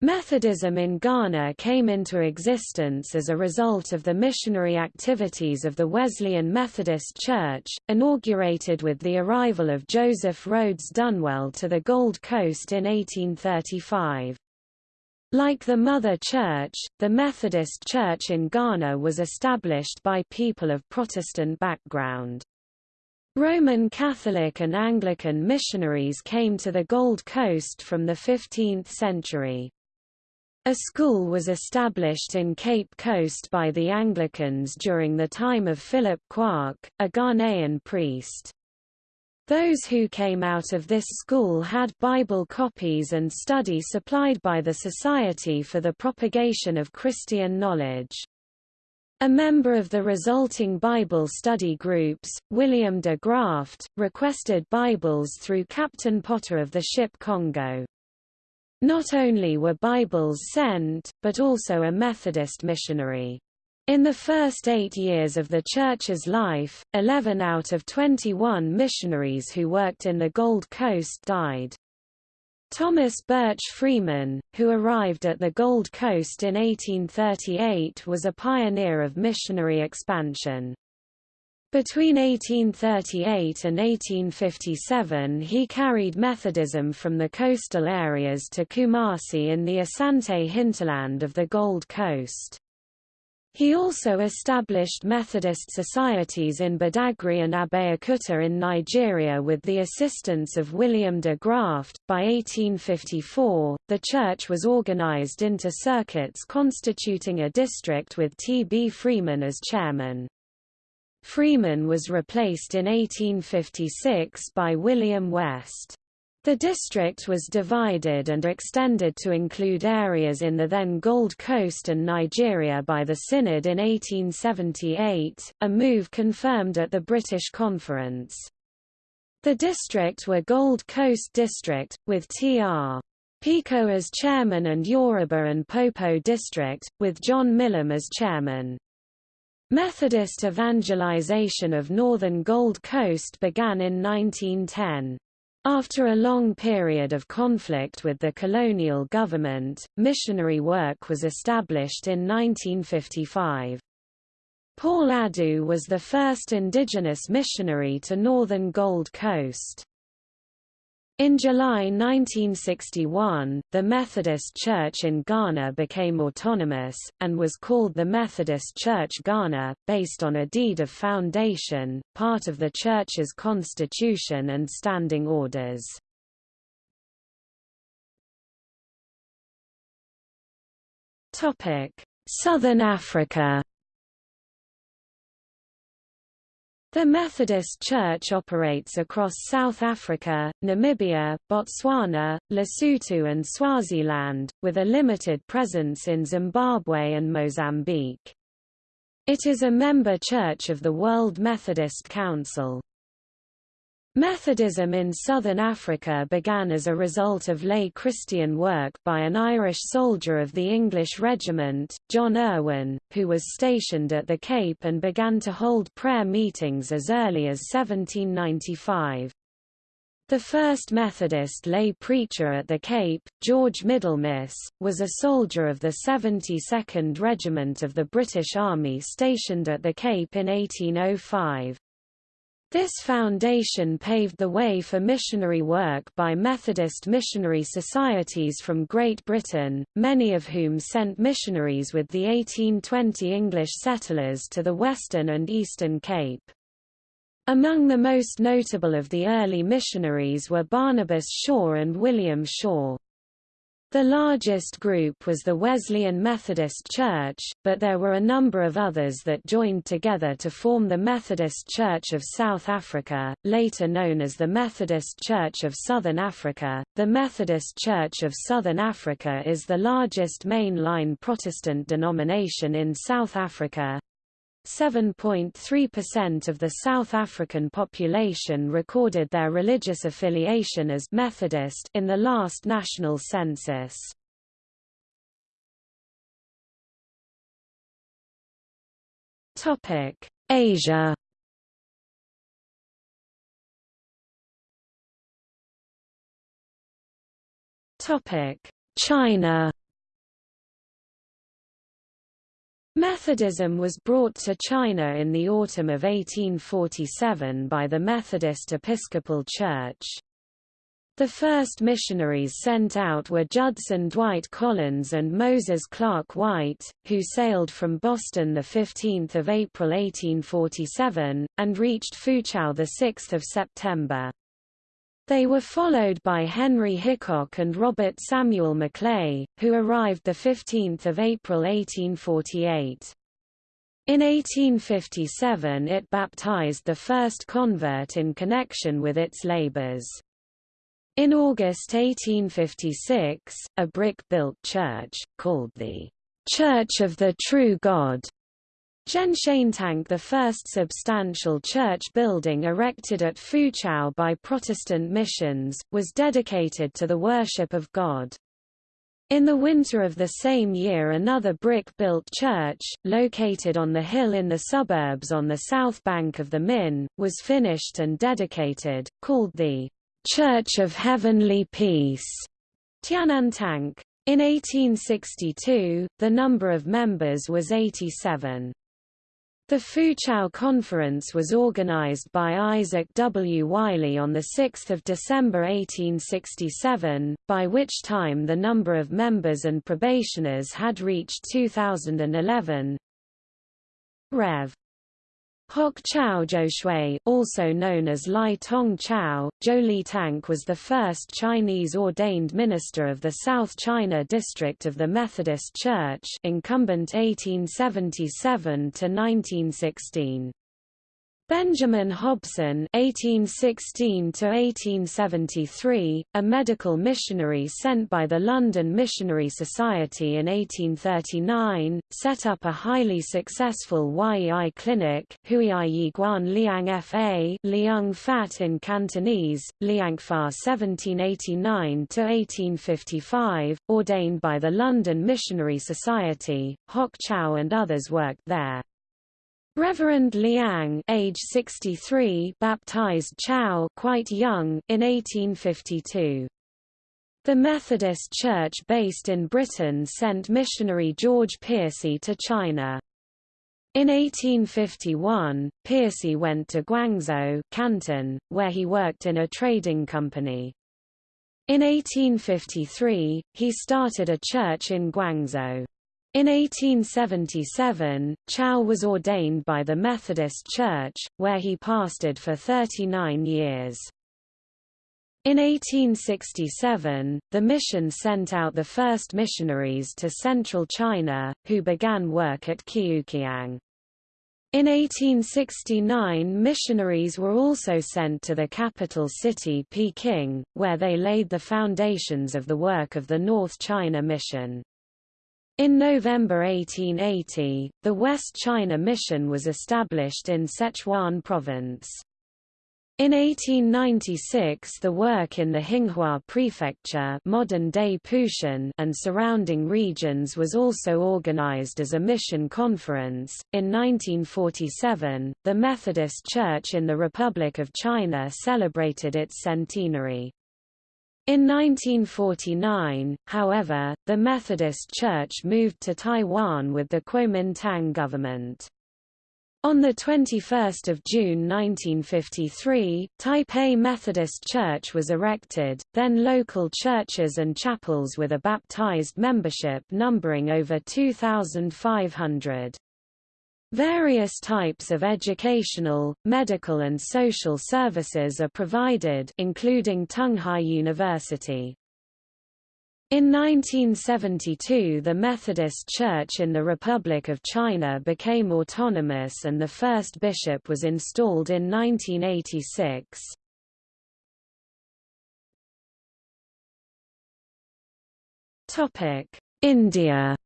Methodism in Ghana came into existence as a result of the missionary activities of the Wesleyan Methodist Church, inaugurated with the arrival of Joseph Rhodes Dunwell to the Gold Coast in 1835. Like the Mother Church, the Methodist Church in Ghana was established by people of Protestant background. Roman Catholic and Anglican missionaries came to the Gold Coast from the 15th century. A school was established in Cape Coast by the Anglicans during the time of Philip Quark, a Ghanaian priest. Those who came out of this school had Bible copies and study supplied by the Society for the Propagation of Christian Knowledge. A member of the resulting Bible study groups, William de Graft, requested Bibles through Captain Potter of the ship Congo. Not only were Bibles sent, but also a Methodist missionary. In the first eight years of the Church's life, 11 out of 21 missionaries who worked in the Gold Coast died. Thomas Birch Freeman, who arrived at the Gold Coast in 1838 was a pioneer of missionary expansion. Between 1838 and 1857 he carried Methodism from the coastal areas to Kumasi in the Asante hinterland of the Gold Coast. He also established Methodist societies in Badagry and Abeokuta in Nigeria with the assistance of William de Graft. By 1854, the church was organized into circuits constituting a district with T. B. Freeman as chairman. Freeman was replaced in 1856 by William West. The district was divided and extended to include areas in the then Gold Coast and Nigeria by the Synod in 1878, a move confirmed at the British Conference. The district were Gold Coast District, with T.R. Picot as chairman and Yoruba and Popo District, with John Milum as chairman. Methodist evangelization of northern Gold Coast began in 1910. After a long period of conflict with the colonial government, missionary work was established in 1955. Paul Adu was the first indigenous missionary to northern Gold Coast. In July 1961, the Methodist Church in Ghana became autonomous, and was called the Methodist Church Ghana, based on a deed of foundation, part of the Church's constitution and standing orders. Southern Africa The Methodist Church operates across South Africa, Namibia, Botswana, Lesotho and Swaziland, with a limited presence in Zimbabwe and Mozambique. It is a member church of the World Methodist Council. Methodism in southern Africa began as a result of lay Christian work by an Irish soldier of the English Regiment, John Irwin, who was stationed at the Cape and began to hold prayer meetings as early as 1795. The first Methodist lay preacher at the Cape, George Middlemiss, was a soldier of the 72nd Regiment of the British Army stationed at the Cape in 1805. This foundation paved the way for missionary work by Methodist missionary societies from Great Britain, many of whom sent missionaries with the 1820 English settlers to the Western and Eastern Cape. Among the most notable of the early missionaries were Barnabas Shaw and William Shaw. The largest group was the Wesleyan Methodist Church, but there were a number of others that joined together to form the Methodist Church of South Africa, later known as the Methodist Church of Southern Africa. The Methodist Church of Southern Africa is the largest mainline Protestant denomination in South Africa, 7.3% of the South African population recorded their religious affiliation as Methodist in the last national census. Topic: Asia. Topic: China. Methodism was brought to China in the autumn of 1847 by the Methodist Episcopal Church. The first missionaries sent out were Judson Dwight Collins and Moses Clark White, who sailed from Boston 15 April 1847, and reached Foochow 6 September. They were followed by Henry Hickok and Robert Samuel Maclay, who arrived 15 April 1848. In 1857 it baptized the first convert in connection with its labors. In August 1856, a brick-built church, called the Church of the True God, Zhenshentang the first substantial church building erected at Foochow by Protestant missions, was dedicated to the worship of God. In the winter of the same year another brick-built church, located on the hill in the suburbs on the south bank of the Min, was finished and dedicated, called the Church of Heavenly Peace. Tianantang. In 1862, the number of members was 87. The Foochow Conference was organized by Isaac W. Wiley on 6 December 1867, by which time the number of members and probationers had reached 2011. Rev. Hock Chow Zhoushui, also known as Lai Tong Chow, Zhou Tank was the first Chinese ordained minister of the South China district of the Methodist Church incumbent 1877 to 1916. Benjamin Hobson (1816–1873), a medical missionary sent by the London Missionary Society in 1839, set up a highly successful Yei clinic, Huiyi Guan Liang Fa, Liang Fat in Cantonese, Liangfa 1789–1855, ordained by the London Missionary Society. Hock Chow and others worked there. Reverend Liang, age 63, baptized Chow quite young in 1852. The Methodist Church based in Britain sent missionary George Piercy to China. In 1851, Piercy went to Guangzhou, Canton, where he worked in a trading company. In 1853, he started a church in Guangzhou. In 1877, Chow was ordained by the Methodist Church, where he pastored for 39 years. In 1867, the mission sent out the first missionaries to central China, who began work at Kiukiang. In 1869 missionaries were also sent to the capital city Peking, where they laid the foundations of the work of the North China Mission. In November 1880, the West China Mission was established in Sichuan Province. In 1896 the work in the Hinghua Prefecture modern-day Putian and surrounding regions was also organized as a mission conference. In 1947, the Methodist Church in the Republic of China celebrated its centenary. In 1949, however, the Methodist Church moved to Taiwan with the Kuomintang government. On 21 June 1953, Taipei Methodist Church was erected, then local churches and chapels with a baptized membership numbering over 2,500. Various types of educational, medical and social services are provided including Tunghai University. In 1972 the Methodist Church in the Republic of China became autonomous and the first bishop was installed in 1986. India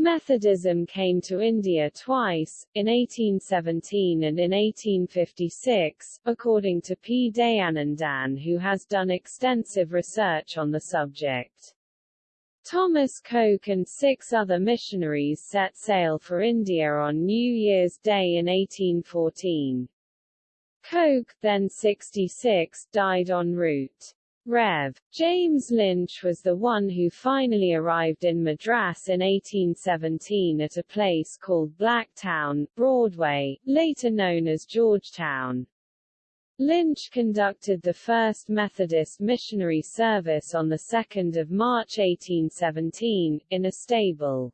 Methodism came to India twice, in 1817 and in 1856, according to P. Dayanandan who has done extensive research on the subject. Thomas Coke and six other missionaries set sail for India on New Year's Day in 1814. Coke, then 66, died en route. Rev. James Lynch was the one who finally arrived in Madras in 1817 at a place called Blacktown, Broadway, later known as Georgetown. Lynch conducted the first Methodist missionary service on 2 March 1817, in a stable.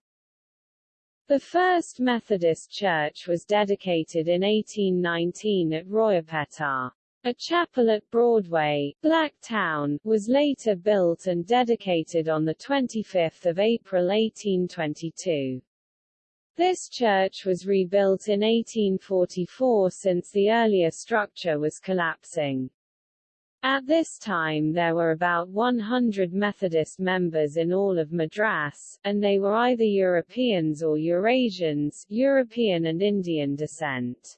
The first Methodist church was dedicated in 1819 at Royapettah. A chapel at Broadway, Blacktown, was later built and dedicated on 25 April 1822. This church was rebuilt in 1844 since the earlier structure was collapsing. At this time there were about 100 Methodist members in all of Madras, and they were either Europeans or Eurasians European and Indian descent.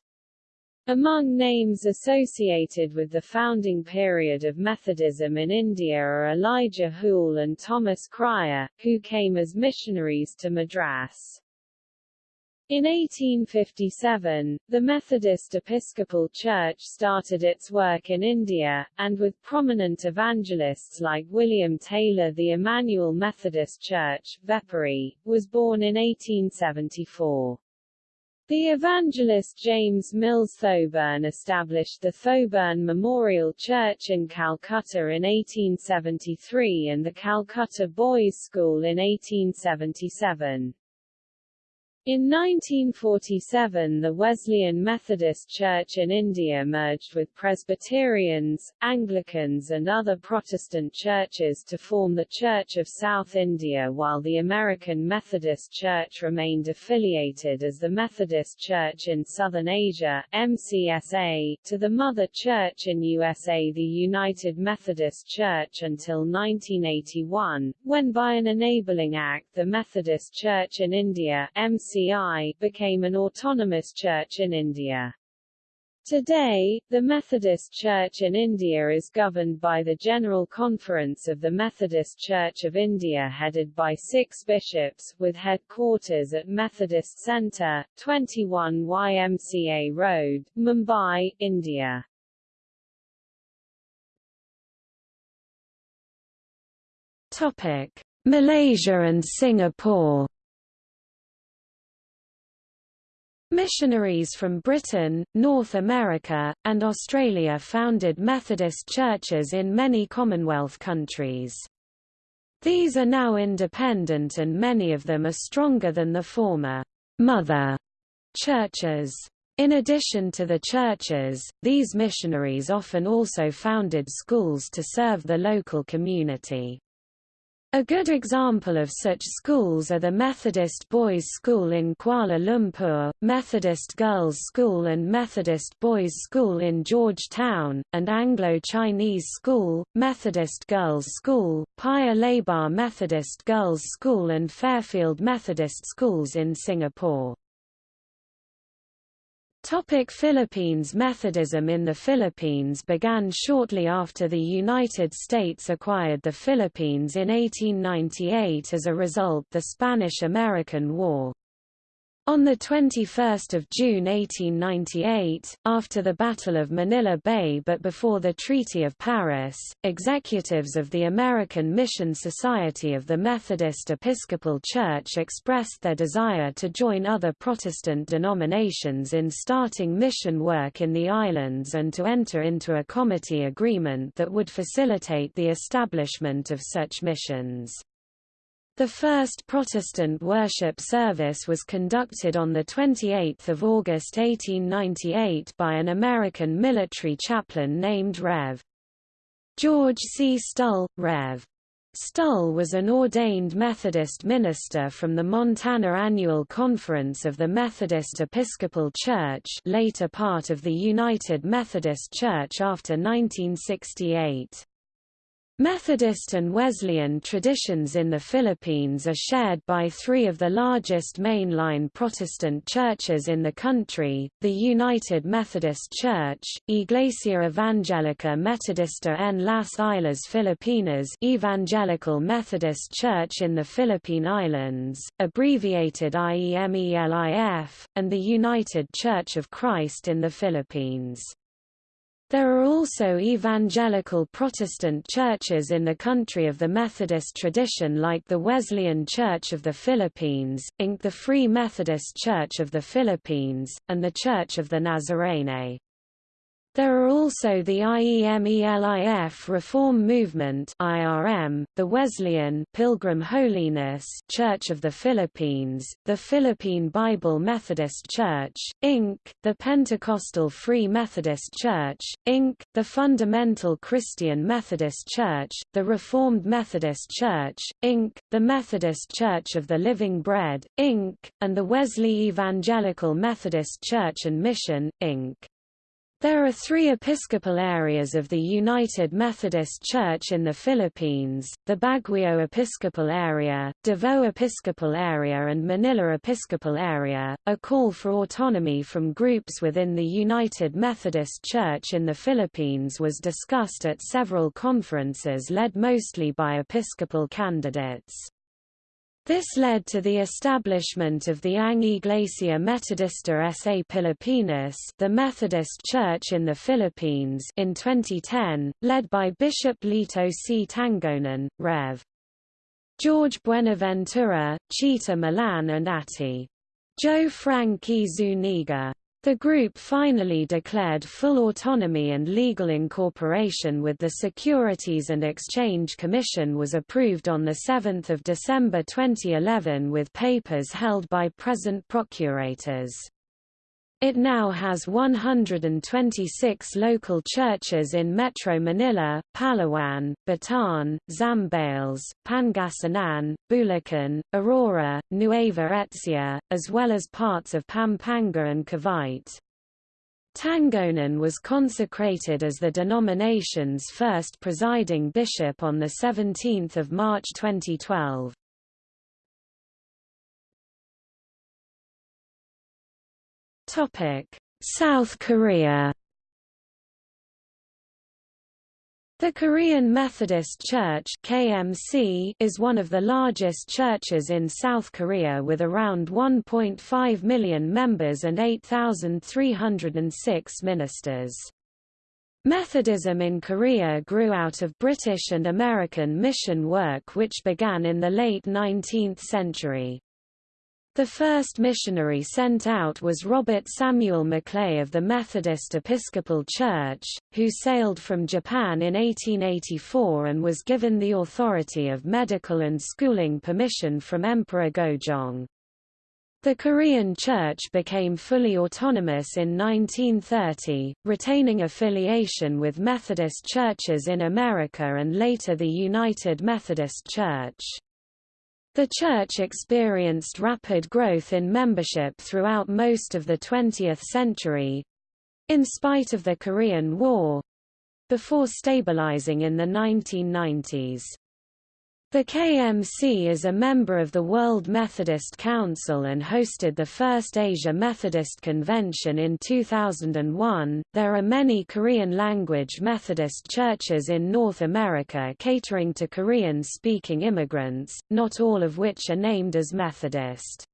Among names associated with the founding period of Methodism in India are Elijah Hoole and Thomas Cryer, who came as missionaries to Madras. In 1857, the Methodist Episcopal Church started its work in India, and with prominent evangelists like William Taylor the Emmanuel Methodist Church, Vepery, was born in 1874. The evangelist James Mills Thoburn established the Thoburn Memorial Church in Calcutta in 1873 and the Calcutta Boys' School in 1877. In 1947 the Wesleyan Methodist Church in India merged with Presbyterians, Anglicans and other Protestant churches to form the Church of South India while the American Methodist Church remained affiliated as the Methodist Church in Southern Asia MCSA, to the Mother Church in USA the United Methodist Church until 1981, when by an enabling act the Methodist Church in India MC became an autonomous church in India. Today, the Methodist Church in India is governed by the General Conference of the Methodist Church of India headed by six bishops, with headquarters at Methodist Centre, 21 YMCA Road, Mumbai, India. Topic. Malaysia and Singapore Missionaries from Britain, North America, and Australia founded Methodist churches in many Commonwealth countries. These are now independent and many of them are stronger than the former mother churches. In addition to the churches, these missionaries often also founded schools to serve the local community. A good example of such schools are the Methodist Boys' School in Kuala Lumpur, Methodist Girls' School and Methodist Boys' School in Georgetown, and Anglo-Chinese School, Methodist Girls' School, Paya Lebar Methodist Girls' School and Fairfield Methodist Schools in Singapore. Topic Philippines Methodism in the Philippines began shortly after the United States acquired the Philippines in 1898 as a result of the Spanish–American War. On 21 June 1898, after the Battle of Manila Bay but before the Treaty of Paris, executives of the American Mission Society of the Methodist Episcopal Church expressed their desire to join other Protestant denominations in starting mission work in the islands and to enter into a comity agreement that would facilitate the establishment of such missions. The first Protestant worship service was conducted on 28 August 1898 by an American military chaplain named Rev. George C. Stull, Rev. Stull was an ordained Methodist minister from the Montana Annual Conference of the Methodist Episcopal Church later part of the United Methodist Church after 1968. Methodist and Wesleyan traditions in the Philippines are shared by three of the largest mainline Protestant churches in the country, the United Methodist Church, Iglesia Evangelica Metodista en las Islas Filipinas Evangelical Methodist Church in the Philippine Islands, abbreviated IEMELIF, and the United Church of Christ in the Philippines. There are also evangelical Protestant churches in the country of the Methodist tradition like the Wesleyan Church of the Philippines, Inc. the Free Methodist Church of the Philippines, and the Church of the Nazarene. There are also the IEMELIF Reform Movement (IRM), the Wesleyan Pilgrim Holiness Church of the Philippines, the Philippine Bible Methodist Church, Inc., the Pentecostal Free Methodist Church, Inc., the Fundamental Christian Methodist Church, the Reformed Methodist Church, Inc., the Methodist Church of the Living Bread, Inc., and the Wesley Evangelical Methodist Church and Mission, Inc. There are three episcopal areas of the United Methodist Church in the Philippines, the Baguio Episcopal Area, Davao Episcopal Area and Manila Episcopal Area. A call for autonomy from groups within the United Methodist Church in the Philippines was discussed at several conferences led mostly by episcopal candidates. This led to the establishment of the Ang Iglesia Metodista sa Pilipinas the Methodist Church in the Philippines in 2010, led by Bishop Lito C. Tangonan, Rev. George Buenaventura, Chita Milan and Ati. Joe Frank E. Zuniga. The group finally declared full autonomy and legal incorporation with the Securities and Exchange Commission was approved on 7 December 2011 with papers held by present procurators. It now has 126 local churches in Metro Manila, Palawan, Bataan, Zambales, Pangasinan, Bulacan, Aurora, Nueva Ecija, as well as parts of Pampanga and Cavite. Tangonan was consecrated as the denomination's first presiding bishop on 17 March 2012. South Korea The Korean Methodist Church KMC is one of the largest churches in South Korea with around 1.5 million members and 8,306 ministers. Methodism in Korea grew out of British and American mission work which began in the late 19th century. The first missionary sent out was Robert Samuel Maclay of the Methodist Episcopal Church, who sailed from Japan in 1884 and was given the authority of medical and schooling permission from Emperor Gojong. The Korean Church became fully autonomous in 1930, retaining affiliation with Methodist churches in America and later the United Methodist Church. The church experienced rapid growth in membership throughout most of the 20th century—in spite of the Korean War—before stabilizing in the 1990s. The KMC is a member of the World Methodist Council and hosted the first Asia Methodist Convention in 2001. There are many Korean language Methodist churches in North America catering to Korean speaking immigrants, not all of which are named as Methodist.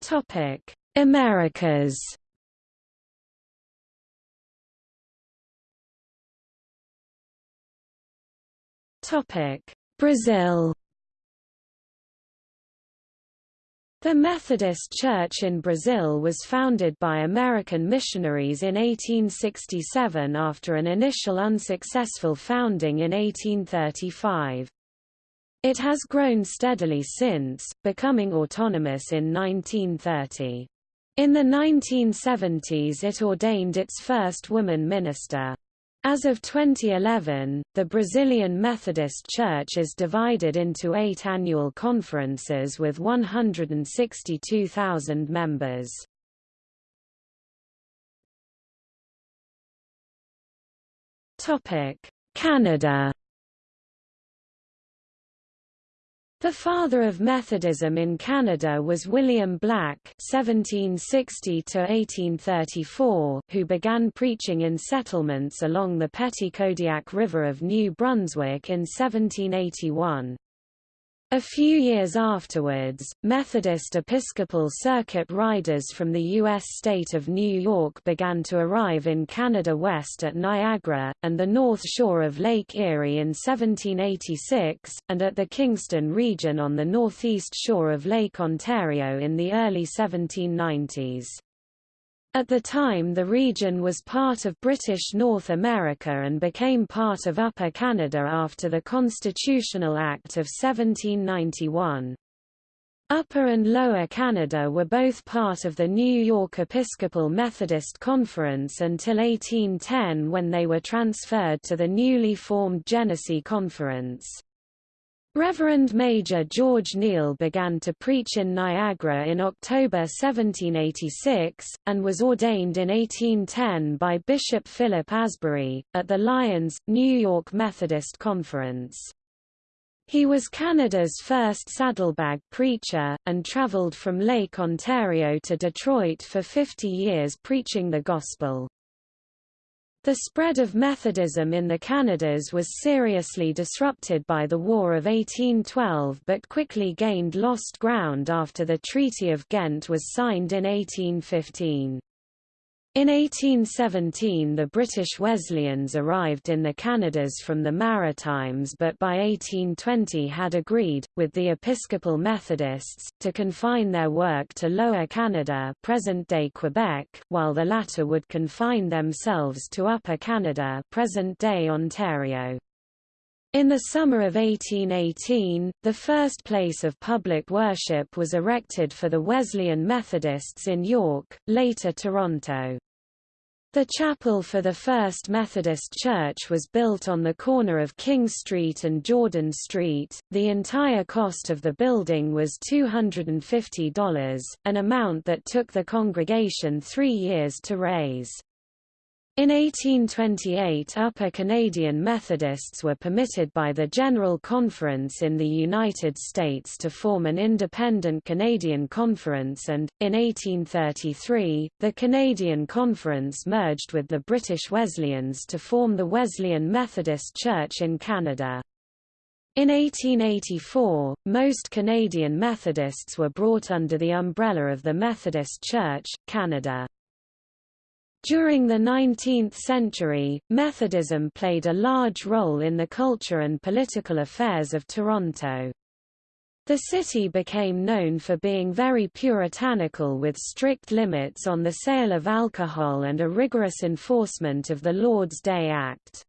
Topic: Americas Topic: Brazil. The Methodist Church in Brazil was founded by American missionaries in 1867 after an initial unsuccessful founding in 1835. It has grown steadily since, becoming autonomous in 1930. In the 1970s it ordained its first woman minister. As of 2011, the Brazilian Methodist Church is divided into eight annual conferences with 162,000 members. Canada The father of Methodism in Canada was William Black (1760–1834), who began preaching in settlements along the Petitcodiac River of New Brunswick in 1781. A few years afterwards, Methodist Episcopal Circuit riders from the U.S. state of New York began to arrive in Canada west at Niagara, and the north shore of Lake Erie in 1786, and at the Kingston region on the northeast shore of Lake Ontario in the early 1790s. At the time the region was part of British North America and became part of Upper Canada after the Constitutional Act of 1791. Upper and Lower Canada were both part of the New York Episcopal Methodist Conference until 1810 when they were transferred to the newly formed Genesee Conference. Reverend Major George Neal began to preach in Niagara in October 1786, and was ordained in 1810 by Bishop Philip Asbury, at the Lyons, New York Methodist Conference. He was Canada's first saddlebag preacher, and traveled from Lake Ontario to Detroit for 50 years preaching the gospel. The spread of Methodism in the Canadas was seriously disrupted by the War of 1812 but quickly gained lost ground after the Treaty of Ghent was signed in 1815. In 1817 the British Wesleyans arrived in the Canadas from the Maritimes but by 1820 had agreed, with the Episcopal Methodists, to confine their work to Lower Canada present-day Quebec, while the latter would confine themselves to Upper Canada present-day Ontario. In the summer of 1818, the first place of public worship was erected for the Wesleyan Methodists in York, later Toronto. The chapel for the First Methodist Church was built on the corner of King Street and Jordan Street. The entire cost of the building was $250, an amount that took the congregation three years to raise. In 1828 Upper Canadian Methodists were permitted by the General Conference in the United States to form an independent Canadian Conference and, in 1833, the Canadian Conference merged with the British Wesleyans to form the Wesleyan Methodist Church in Canada. In 1884, most Canadian Methodists were brought under the umbrella of the Methodist Church, Canada. During the 19th century, Methodism played a large role in the culture and political affairs of Toronto. The city became known for being very puritanical with strict limits on the sale of alcohol and a rigorous enforcement of the Lord's Day Act.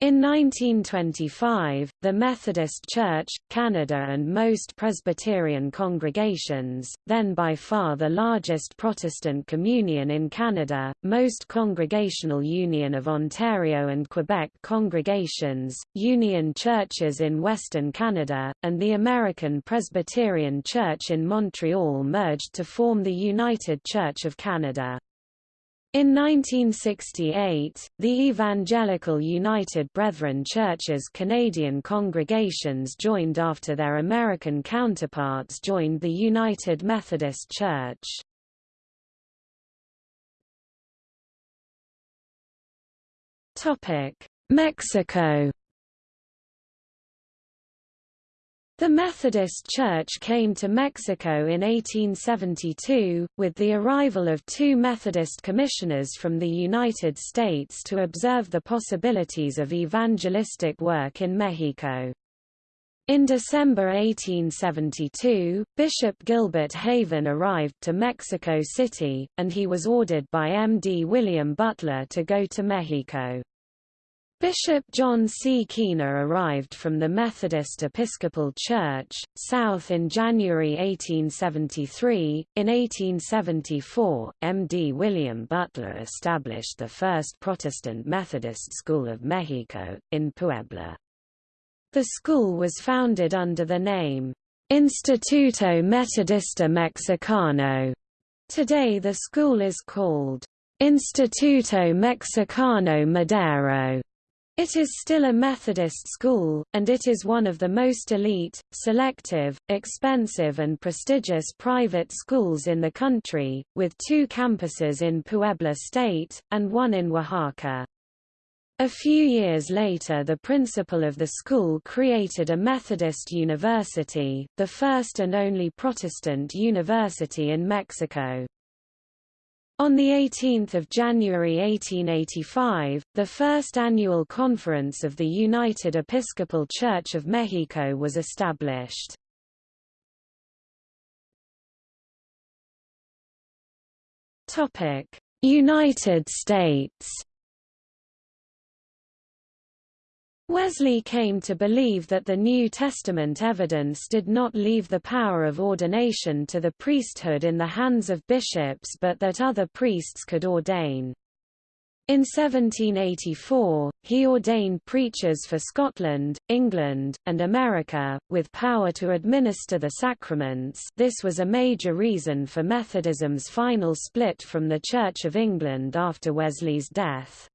In 1925, the Methodist Church, Canada and most Presbyterian congregations, then by far the largest Protestant communion in Canada, most Congregational Union of Ontario and Quebec congregations, Union churches in Western Canada, and the American Presbyterian Church in Montreal merged to form the United Church of Canada. In 1968, the Evangelical United Brethren Church's Canadian congregations joined after their American counterparts joined the United Methodist Church. Mexico The Methodist Church came to Mexico in 1872, with the arrival of two Methodist commissioners from the United States to observe the possibilities of evangelistic work in Mexico. In December 1872, Bishop Gilbert Haven arrived to Mexico City, and he was ordered by M. D. William Butler to go to Mexico. Bishop John C. Keener arrived from the Methodist Episcopal Church, South in January 1873. In 1874, M. D. William Butler established the first Protestant Methodist School of Mexico, in Puebla. The school was founded under the name, Instituto Metodista Mexicano. Today the school is called Instituto Mexicano Madero. It is still a Methodist school, and it is one of the most elite, selective, expensive and prestigious private schools in the country, with two campuses in Puebla State, and one in Oaxaca. A few years later the principal of the school created a Methodist university, the first and only Protestant university in Mexico. On 18 January 1885, the first annual conference of the United Episcopal Church of Mexico was established. United States Wesley came to believe that the New Testament evidence did not leave the power of ordination to the priesthood in the hands of bishops but that other priests could ordain. In 1784, he ordained preachers for Scotland, England, and America, with power to administer the sacraments this was a major reason for Methodism's final split from the Church of England after Wesley's death.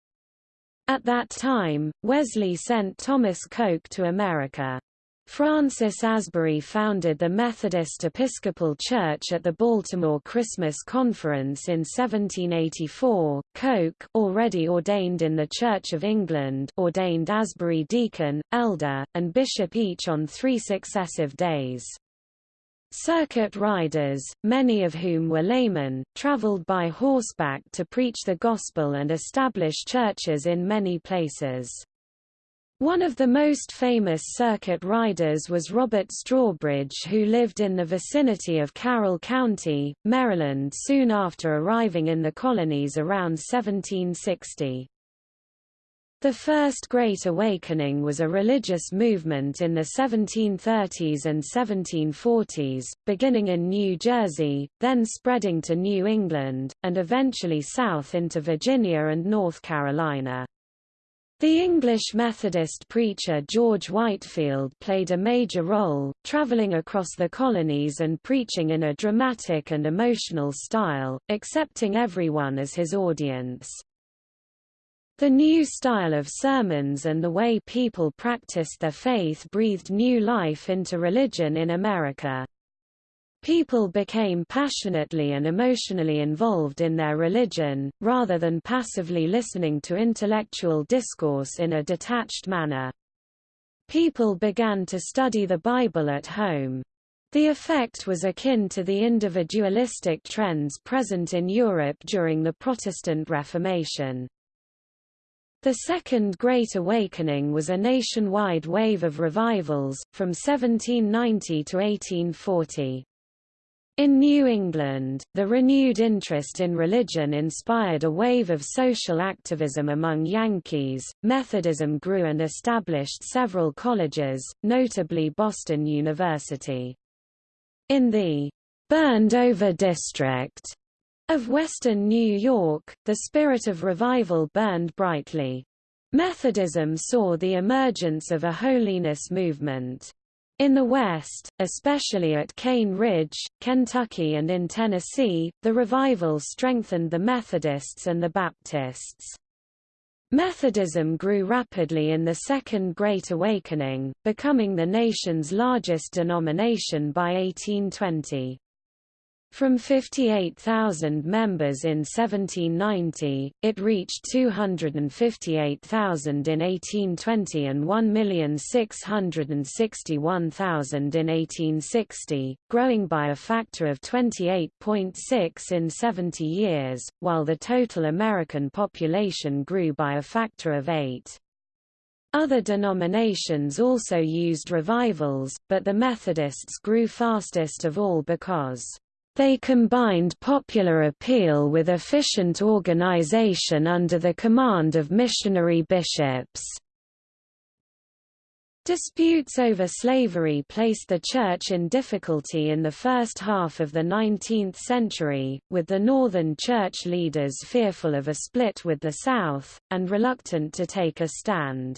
At that time, Wesley sent Thomas Coke to America. Francis Asbury founded the Methodist Episcopal Church at the Baltimore Christmas Conference in 1784. Coke, already ordained in the Church of England, ordained Asbury deacon, elder, and bishop each on three successive days. Circuit riders, many of whom were laymen, traveled by horseback to preach the gospel and establish churches in many places. One of the most famous circuit riders was Robert Strawbridge who lived in the vicinity of Carroll County, Maryland soon after arriving in the colonies around 1760. The First Great Awakening was a religious movement in the 1730s and 1740s, beginning in New Jersey, then spreading to New England, and eventually south into Virginia and North Carolina. The English Methodist preacher George Whitefield played a major role, traveling across the colonies and preaching in a dramatic and emotional style, accepting everyone as his audience. The new style of sermons and the way people practiced their faith breathed new life into religion in America. People became passionately and emotionally involved in their religion, rather than passively listening to intellectual discourse in a detached manner. People began to study the Bible at home. The effect was akin to the individualistic trends present in Europe during the Protestant Reformation. The Second Great Awakening was a nationwide wave of revivals, from 1790 to 1840. In New England, the renewed interest in religion inspired a wave of social activism among Yankees. Methodism grew and established several colleges, notably Boston University. In the burned over district of Western New York, the spirit of revival burned brightly. Methodism saw the emergence of a holiness movement. In the West, especially at Cane Ridge, Kentucky and in Tennessee, the revival strengthened the Methodists and the Baptists. Methodism grew rapidly in the Second Great Awakening, becoming the nation's largest denomination by 1820. From 58,000 members in 1790, it reached 258,000 in 1820 and 1,661,000 in 1860, growing by a factor of 28.6 in 70 years, while the total American population grew by a factor of 8. Other denominations also used revivals, but the Methodists grew fastest of all because they combined popular appeal with efficient organization under the command of missionary bishops. Disputes over slavery placed the Church in difficulty in the first half of the 19th century, with the Northern Church leaders fearful of a split with the South, and reluctant to take a stand.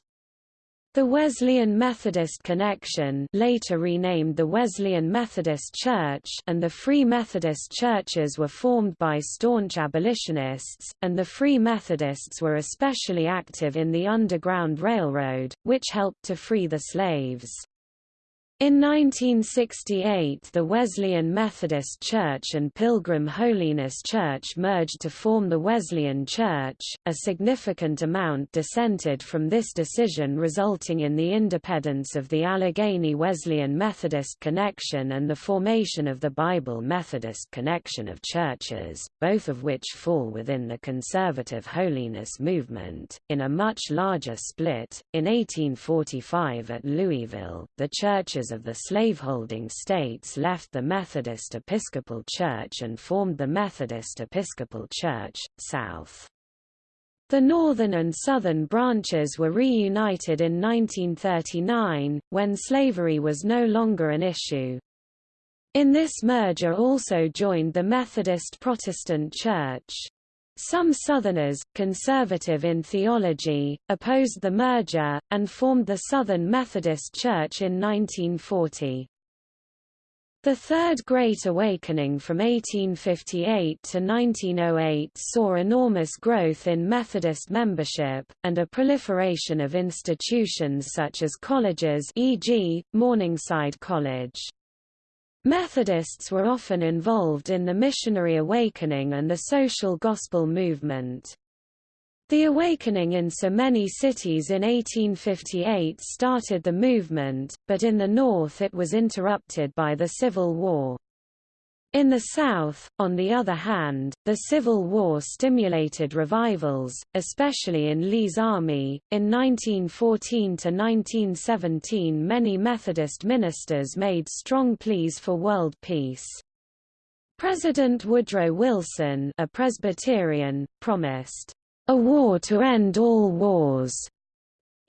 The Wesleyan Methodist Connection later renamed the Wesleyan Methodist Church and the Free Methodist Churches were formed by staunch abolitionists, and the Free Methodists were especially active in the Underground Railroad, which helped to free the slaves. In 1968 the Wesleyan Methodist Church and Pilgrim Holiness Church merged to form the Wesleyan Church. A significant amount dissented from this decision resulting in the independence of the Allegheny Wesleyan Methodist Connection and the formation of the Bible Methodist Connection of Churches, both of which fall within the conservative holiness movement. In a much larger split, in 1845 at Louisville, the churches of the slaveholding states left the Methodist Episcopal Church and formed the Methodist Episcopal Church, South. The northern and southern branches were reunited in 1939, when slavery was no longer an issue. In this merger also joined the Methodist Protestant Church. Some Southerners, conservative in theology, opposed the merger, and formed the Southern Methodist Church in 1940. The Third Great Awakening from 1858 to 1908 saw enormous growth in Methodist membership, and a proliferation of institutions such as colleges e.g., Morningside College. Methodists were often involved in the missionary awakening and the social gospel movement. The awakening in so many cities in 1858 started the movement, but in the north it was interrupted by the Civil War. In the South, on the other hand, the Civil War stimulated revivals, especially in Lee's army. In 1914 to 1917, many Methodist ministers made strong pleas for world peace. President Woodrow Wilson, a Presbyterian, promised a war to end all wars,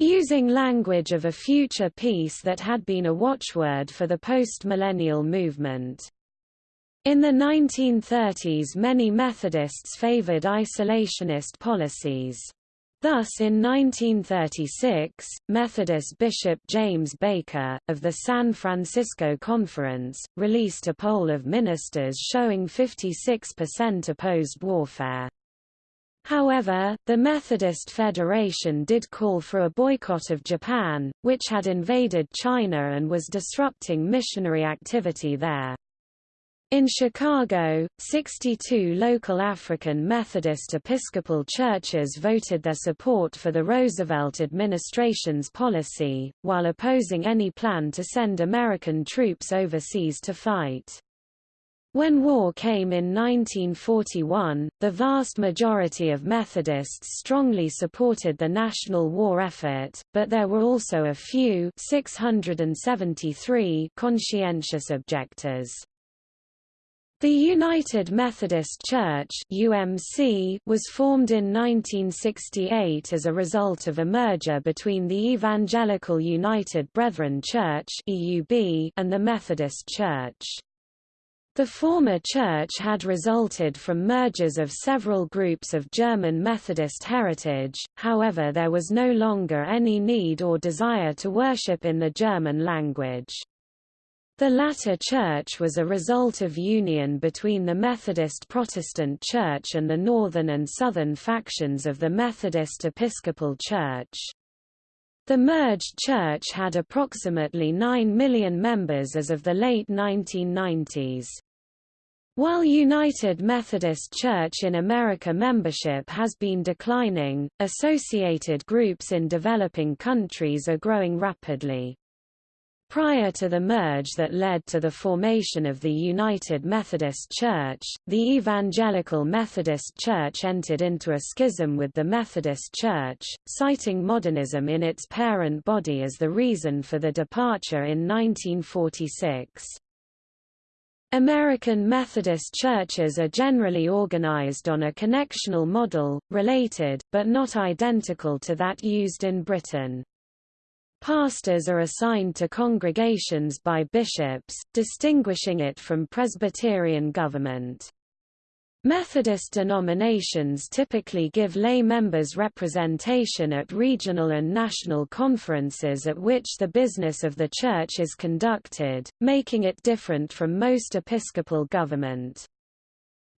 using language of a future peace that had been a watchword for the post-millennial movement. In the 1930s many Methodists favored isolationist policies. Thus in 1936, Methodist Bishop James Baker, of the San Francisco Conference, released a poll of ministers showing 56% opposed warfare. However, the Methodist Federation did call for a boycott of Japan, which had invaded China and was disrupting missionary activity there. In Chicago, 62 local African Methodist Episcopal churches voted their support for the Roosevelt administration's policy, while opposing any plan to send American troops overseas to fight. When war came in 1941, the vast majority of Methodists strongly supported the national war effort, but there were also a few 673 conscientious objectors. The United Methodist Church UMC was formed in 1968 as a result of a merger between the Evangelical United Brethren Church EUB and the Methodist Church. The former church had resulted from mergers of several groups of German Methodist heritage, however there was no longer any need or desire to worship in the German language. The latter church was a result of union between the Methodist Protestant Church and the northern and southern factions of the Methodist Episcopal Church. The merged church had approximately 9 million members as of the late 1990s. While United Methodist Church in America membership has been declining, associated groups in developing countries are growing rapidly. Prior to the merge that led to the formation of the United Methodist Church, the Evangelical Methodist Church entered into a schism with the Methodist Church, citing modernism in its parent body as the reason for the departure in 1946. American Methodist churches are generally organized on a connectional model, related, but not identical to that used in Britain. Pastors are assigned to congregations by bishops, distinguishing it from Presbyterian government. Methodist denominations typically give lay members representation at regional and national conferences at which the business of the Church is conducted, making it different from most episcopal government.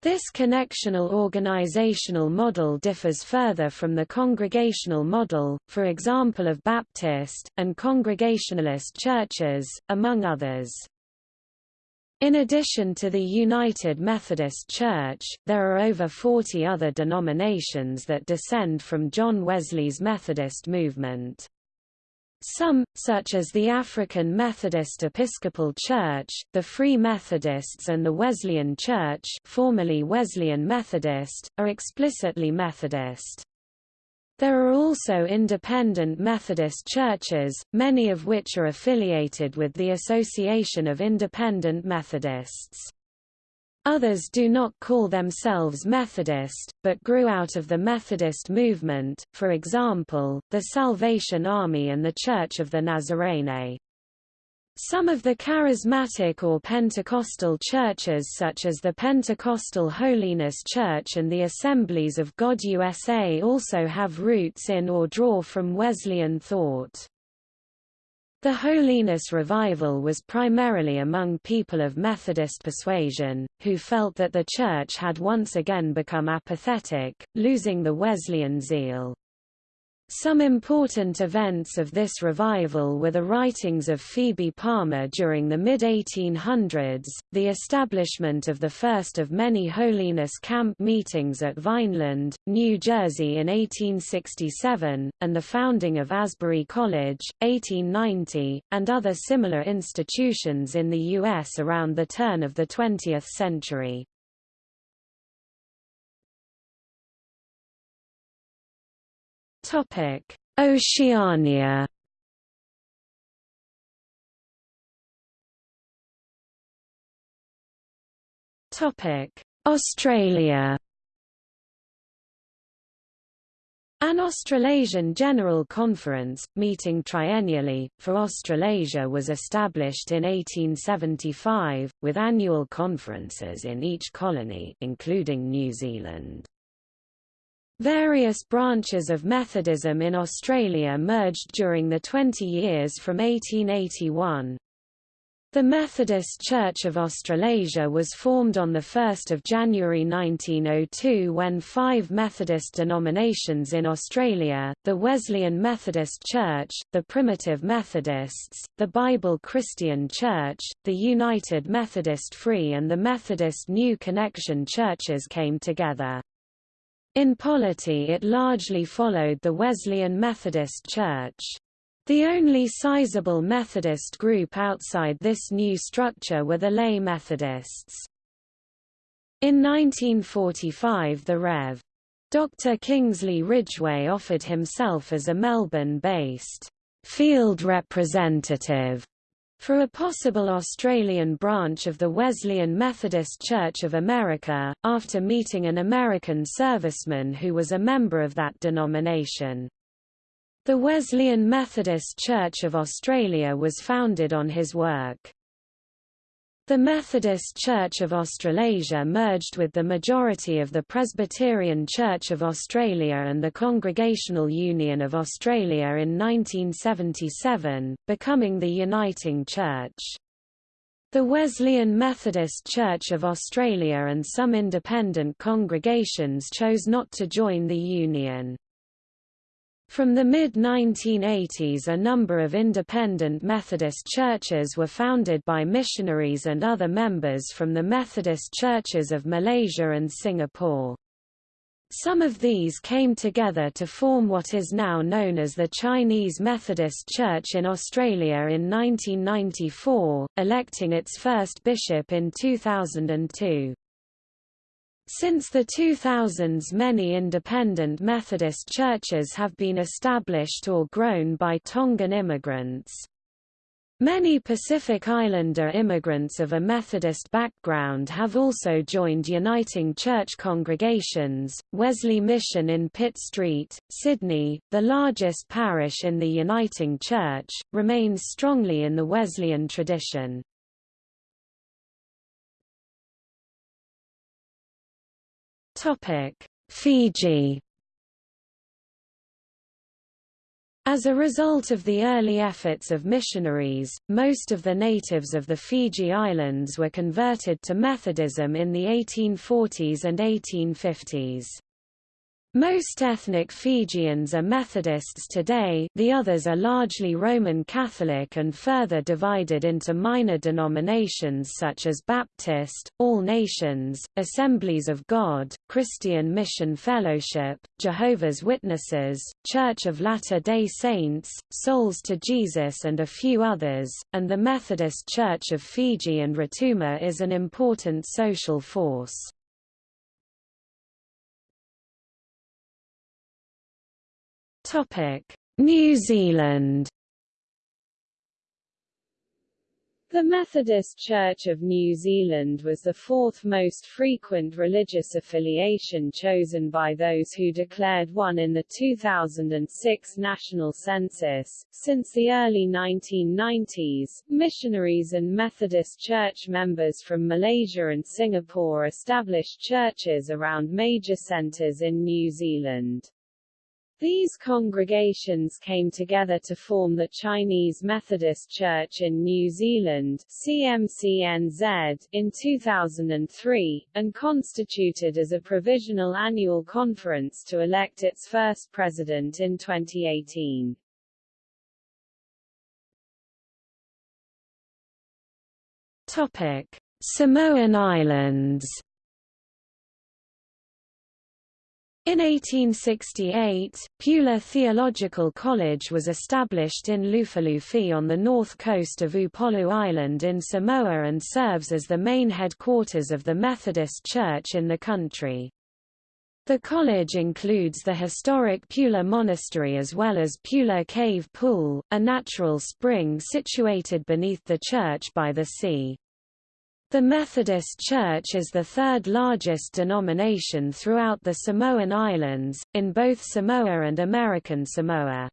This connectional organizational model differs further from the congregational model, for example of Baptist, and Congregationalist churches, among others. In addition to the United Methodist Church, there are over 40 other denominations that descend from John Wesley's Methodist movement. Some, such as the African Methodist Episcopal Church, the Free Methodists and the Wesleyan Church formerly Wesleyan Methodist, are explicitly Methodist. There are also independent Methodist churches, many of which are affiliated with the Association of Independent Methodists. Others do not call themselves Methodist, but grew out of the Methodist movement, for example, the Salvation Army and the Church of the Nazarene. Some of the charismatic or Pentecostal churches such as the Pentecostal Holiness Church and the Assemblies of God USA also have roots in or draw from Wesleyan thought. The Holiness Revival was primarily among people of Methodist persuasion, who felt that the Church had once again become apathetic, losing the Wesleyan zeal. Some important events of this revival were the writings of Phoebe Palmer during the mid-1800s, the establishment of the first of many holiness camp meetings at Vineland, New Jersey in 1867, and the founding of Asbury College, 1890, and other similar institutions in the U.S. around the turn of the 20th century. Oceania. Topic: Australia. An Australasian General Conference, meeting triennially, for Australasia was established in 1875, with annual conferences in each colony including New Zealand. Various branches of Methodism in Australia merged during the 20 years from 1881. The Methodist Church of Australasia was formed on 1 January 1902 when five Methodist denominations in Australia, the Wesleyan Methodist Church, the Primitive Methodists, the Bible Christian Church, the United Methodist Free and the Methodist New Connexion churches came together. In polity it largely followed the Wesleyan Methodist Church. The only sizable Methodist group outside this new structure were the lay Methodists. In 1945 the Rev. Dr. Kingsley Ridgway offered himself as a Melbourne-based field representative for a possible Australian branch of the Wesleyan Methodist Church of America, after meeting an American serviceman who was a member of that denomination. The Wesleyan Methodist Church of Australia was founded on his work. The Methodist Church of Australasia merged with the majority of the Presbyterian Church of Australia and the Congregational Union of Australia in 1977, becoming the Uniting Church. The Wesleyan Methodist Church of Australia and some independent congregations chose not to join the union. From the mid-1980s a number of independent Methodist churches were founded by missionaries and other members from the Methodist churches of Malaysia and Singapore. Some of these came together to form what is now known as the Chinese Methodist Church in Australia in 1994, electing its first bishop in 2002. Since the 2000s many independent Methodist churches have been established or grown by Tongan immigrants. Many Pacific Islander immigrants of a Methodist background have also joined Uniting Church congregations. Wesley Mission in Pitt Street, Sydney, the largest parish in the Uniting Church, remains strongly in the Wesleyan tradition. Topic: Fiji. As a result of the early efforts of missionaries, most of the natives of the Fiji Islands were converted to Methodism in the 1840s and 1850s. Most ethnic Fijians are Methodists today the others are largely Roman Catholic and further divided into minor denominations such as Baptist, All Nations, Assemblies of God, Christian Mission Fellowship, Jehovah's Witnesses, Church of Latter-day Saints, Souls to Jesus and a few others, and the Methodist Church of Fiji and Rotuma is an important social force. New Zealand The Methodist Church of New Zealand was the fourth most frequent religious affiliation chosen by those who declared one in the 2006 national census. Since the early 1990s, missionaries and Methodist Church members from Malaysia and Singapore established churches around major centres in New Zealand. These congregations came together to form the Chinese Methodist Church in New Zealand CMCNZ, in 2003, and constituted as a provisional annual conference to elect its first president in 2018. Topic. Samoan Islands In 1868, Piula Theological College was established in Lufilufi on the north coast of Upolu Island in Samoa and serves as the main headquarters of the Methodist Church in the country. The college includes the historic Piula Monastery as well as Piula Cave Pool, a natural spring situated beneath the church by the sea. The Methodist Church is the third largest denomination throughout the Samoan Islands, in both Samoa and American Samoa.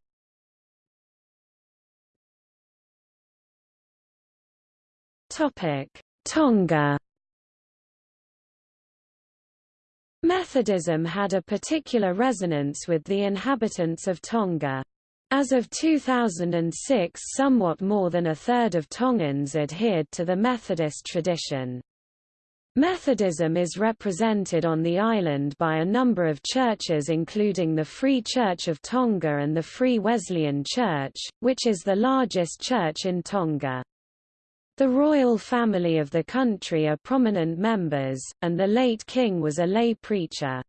Tonga Methodism had a particular resonance with the inhabitants of Tonga. As of 2006 somewhat more than a third of Tongans adhered to the Methodist tradition. Methodism is represented on the island by a number of churches including the Free Church of Tonga and the Free Wesleyan Church, which is the largest church in Tonga. The royal family of the country are prominent members, and the late king was a lay preacher.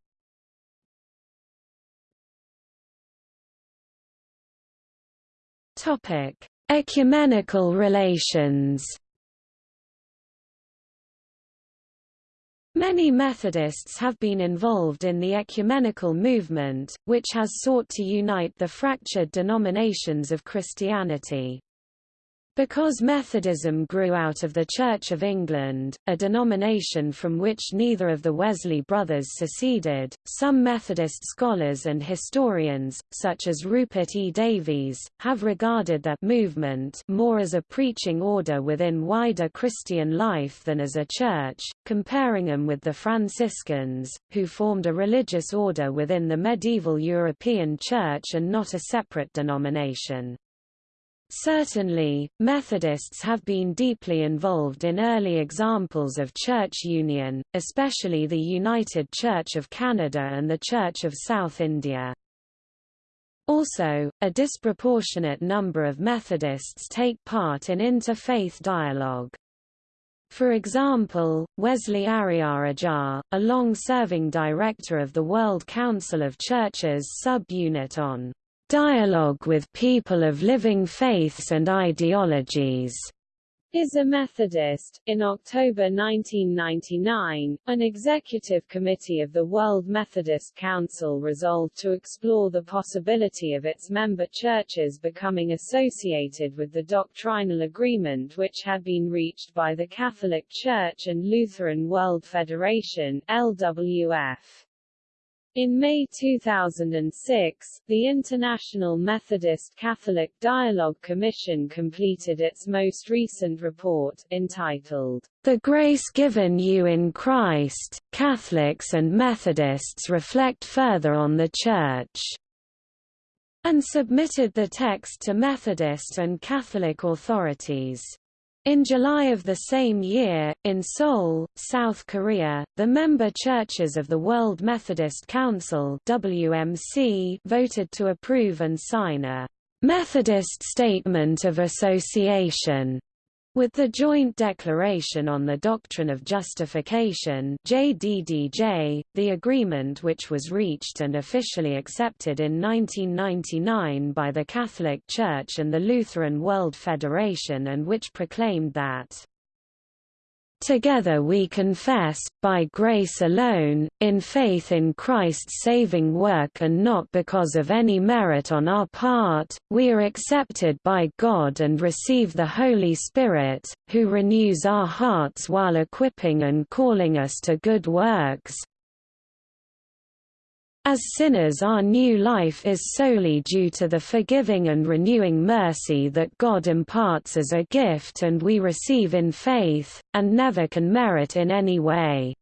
Topic: Ecumenical relations. Many Methodists have been involved in the ecumenical movement, which has sought to unite the fractured denominations of Christianity. Because Methodism grew out of the Church of England, a denomination from which neither of the Wesley brothers seceded, some Methodist scholars and historians, such as Rupert E. Davies, have regarded that movement more as a preaching order within wider Christian life than as a church, comparing them with the Franciscans, who formed a religious order within the medieval European Church and not a separate denomination. Certainly, Methodists have been deeply involved in early examples of church union, especially the United Church of Canada and the Church of South India. Also, a disproportionate number of Methodists take part in interfaith dialogue. For example, Wesley Ariarajah, a long-serving director of the World Council of Churches sub-unit on dialogue with people of living faiths and ideologies, is a Methodist. In October 1999, an executive committee of the World Methodist Council resolved to explore the possibility of its member churches becoming associated with the doctrinal agreement which had been reached by the Catholic Church and Lutheran World Federation LWF. In May 2006, the International Methodist Catholic Dialogue Commission completed its most recent report, entitled, The Grace Given You in Christ, Catholics and Methodists Reflect Further on the Church, and submitted the text to Methodist and Catholic authorities. In July of the same year, in Seoul, South Korea, the member churches of the World Methodist Council WMC voted to approve and sign a Methodist Statement of Association with the Joint Declaration on the Doctrine of Justification JDDJ, the agreement which was reached and officially accepted in 1999 by the Catholic Church and the Lutheran World Federation and which proclaimed that Together we confess, by grace alone, in faith in Christ's saving work and not because of any merit on our part, we are accepted by God and receive the Holy Spirit, who renews our hearts while equipping and calling us to good works, as sinners our new life is solely due to the forgiving and renewing mercy that God imparts as a gift and we receive in faith, and never can merit in any way.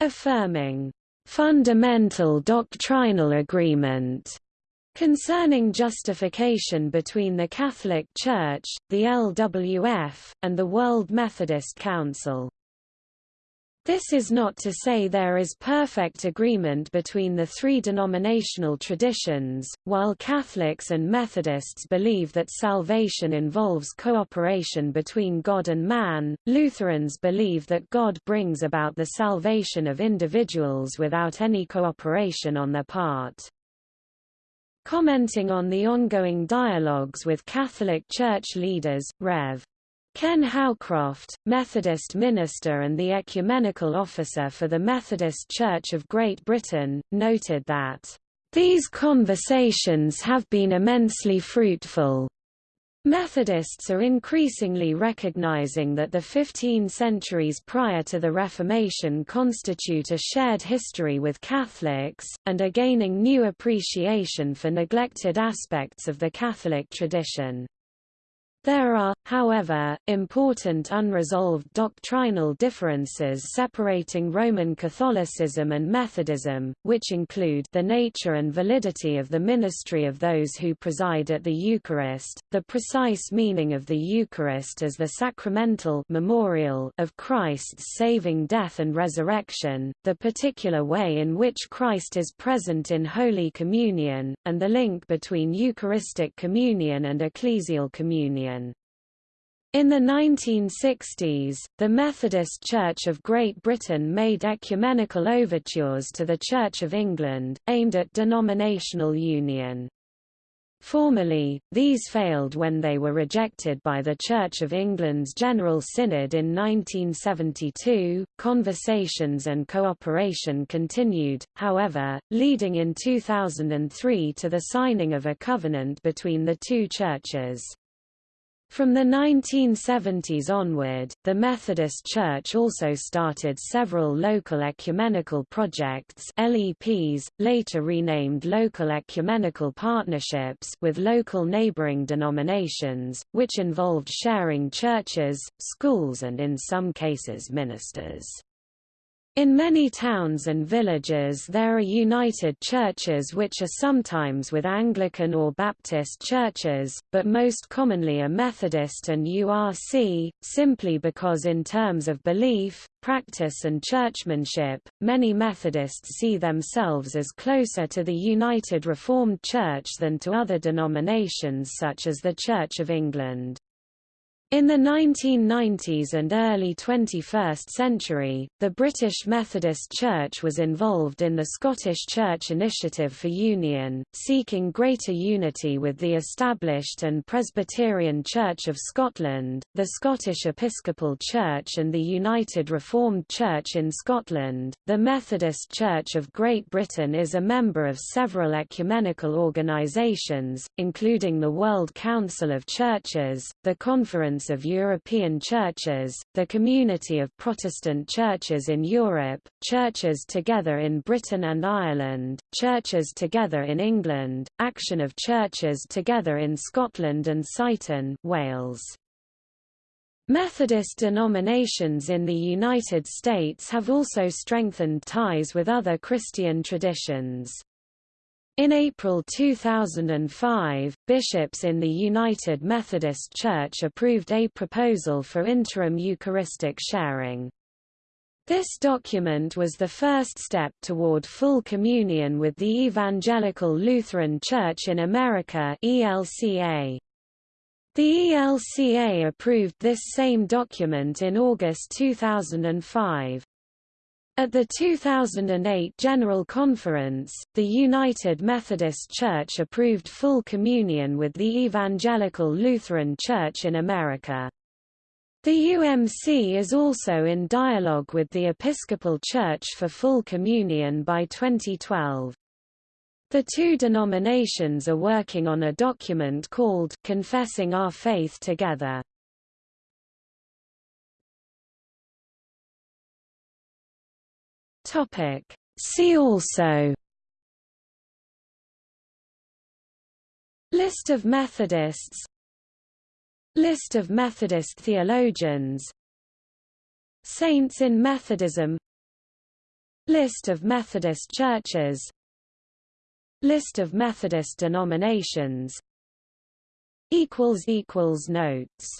Affirming fundamental doctrinal agreement concerning justification between the Catholic Church, the LWF, and the World Methodist Council. This is not to say there is perfect agreement between the three denominational traditions, while Catholics and Methodists believe that salvation involves cooperation between God and man, Lutherans believe that God brings about the salvation of individuals without any cooperation on their part. Commenting on the ongoing dialogues with Catholic Church leaders, Rev. Ken Howcroft, Methodist minister and the ecumenical officer for the Methodist Church of Great Britain, noted that, "...these conversations have been immensely fruitful." Methodists are increasingly recognizing that the 15 centuries prior to the Reformation constitute a shared history with Catholics, and are gaining new appreciation for neglected aspects of the Catholic tradition. There are, however, important unresolved doctrinal differences separating Roman Catholicism and Methodism, which include the nature and validity of the ministry of those who preside at the Eucharist, the precise meaning of the Eucharist as the sacramental memorial of Christ's saving death and resurrection, the particular way in which Christ is present in Holy Communion, and the link between Eucharistic communion and ecclesial communion. In the 1960s, the Methodist Church of Great Britain made ecumenical overtures to the Church of England, aimed at denominational union. Formally, these failed when they were rejected by the Church of England's General Synod in 1972. Conversations and cooperation continued, however, leading in 2003 to the signing of a covenant between the two churches. From the 1970s onward, the Methodist Church also started several local ecumenical projects LEPs, later renamed Local Ecumenical Partnerships with local neighboring denominations, which involved sharing churches, schools and in some cases ministers. In many towns and villages there are united churches which are sometimes with Anglican or Baptist churches, but most commonly are Methodist and URC, simply because in terms of belief, practice and churchmanship, many Methodists see themselves as closer to the United Reformed Church than to other denominations such as the Church of England. In the 1990s and early 21st century, the British Methodist Church was involved in the Scottish Church Initiative for Union, seeking greater unity with the established and Presbyterian Church of Scotland, the Scottish Episcopal Church and the United Reformed Church in Scotland. The Methodist Church of Great Britain is a member of several ecumenical organisations, including the World Council of Churches, the Conference Of European Churches, the Community of Protestant Churches in Europe, Churches Together in Britain and Ireland, Churches Together in England, Action of Churches Together in Scotland and Cytûn, Wales. Methodist denominations in the United States have also strengthened ties with other Christian traditions. In April 2005, bishops in the United Methodist Church approved a proposal for interim Eucharistic sharing. This document was the first step toward full communion with the Evangelical Lutheran Church in America ELCA. The ELCA approved this same document in August 2005. At the 2008 General Conference, the United Methodist Church approved full communion with the Evangelical Lutheran Church in America. The UMC is also in dialogue with the Episcopal Church for full communion by 2012. The two denominations are working on a document called Confessing Our Faith Together. Topic. See also List of Methodists List of Methodist theologians Saints in Methodism List of Methodist churches List of Methodist denominations Notes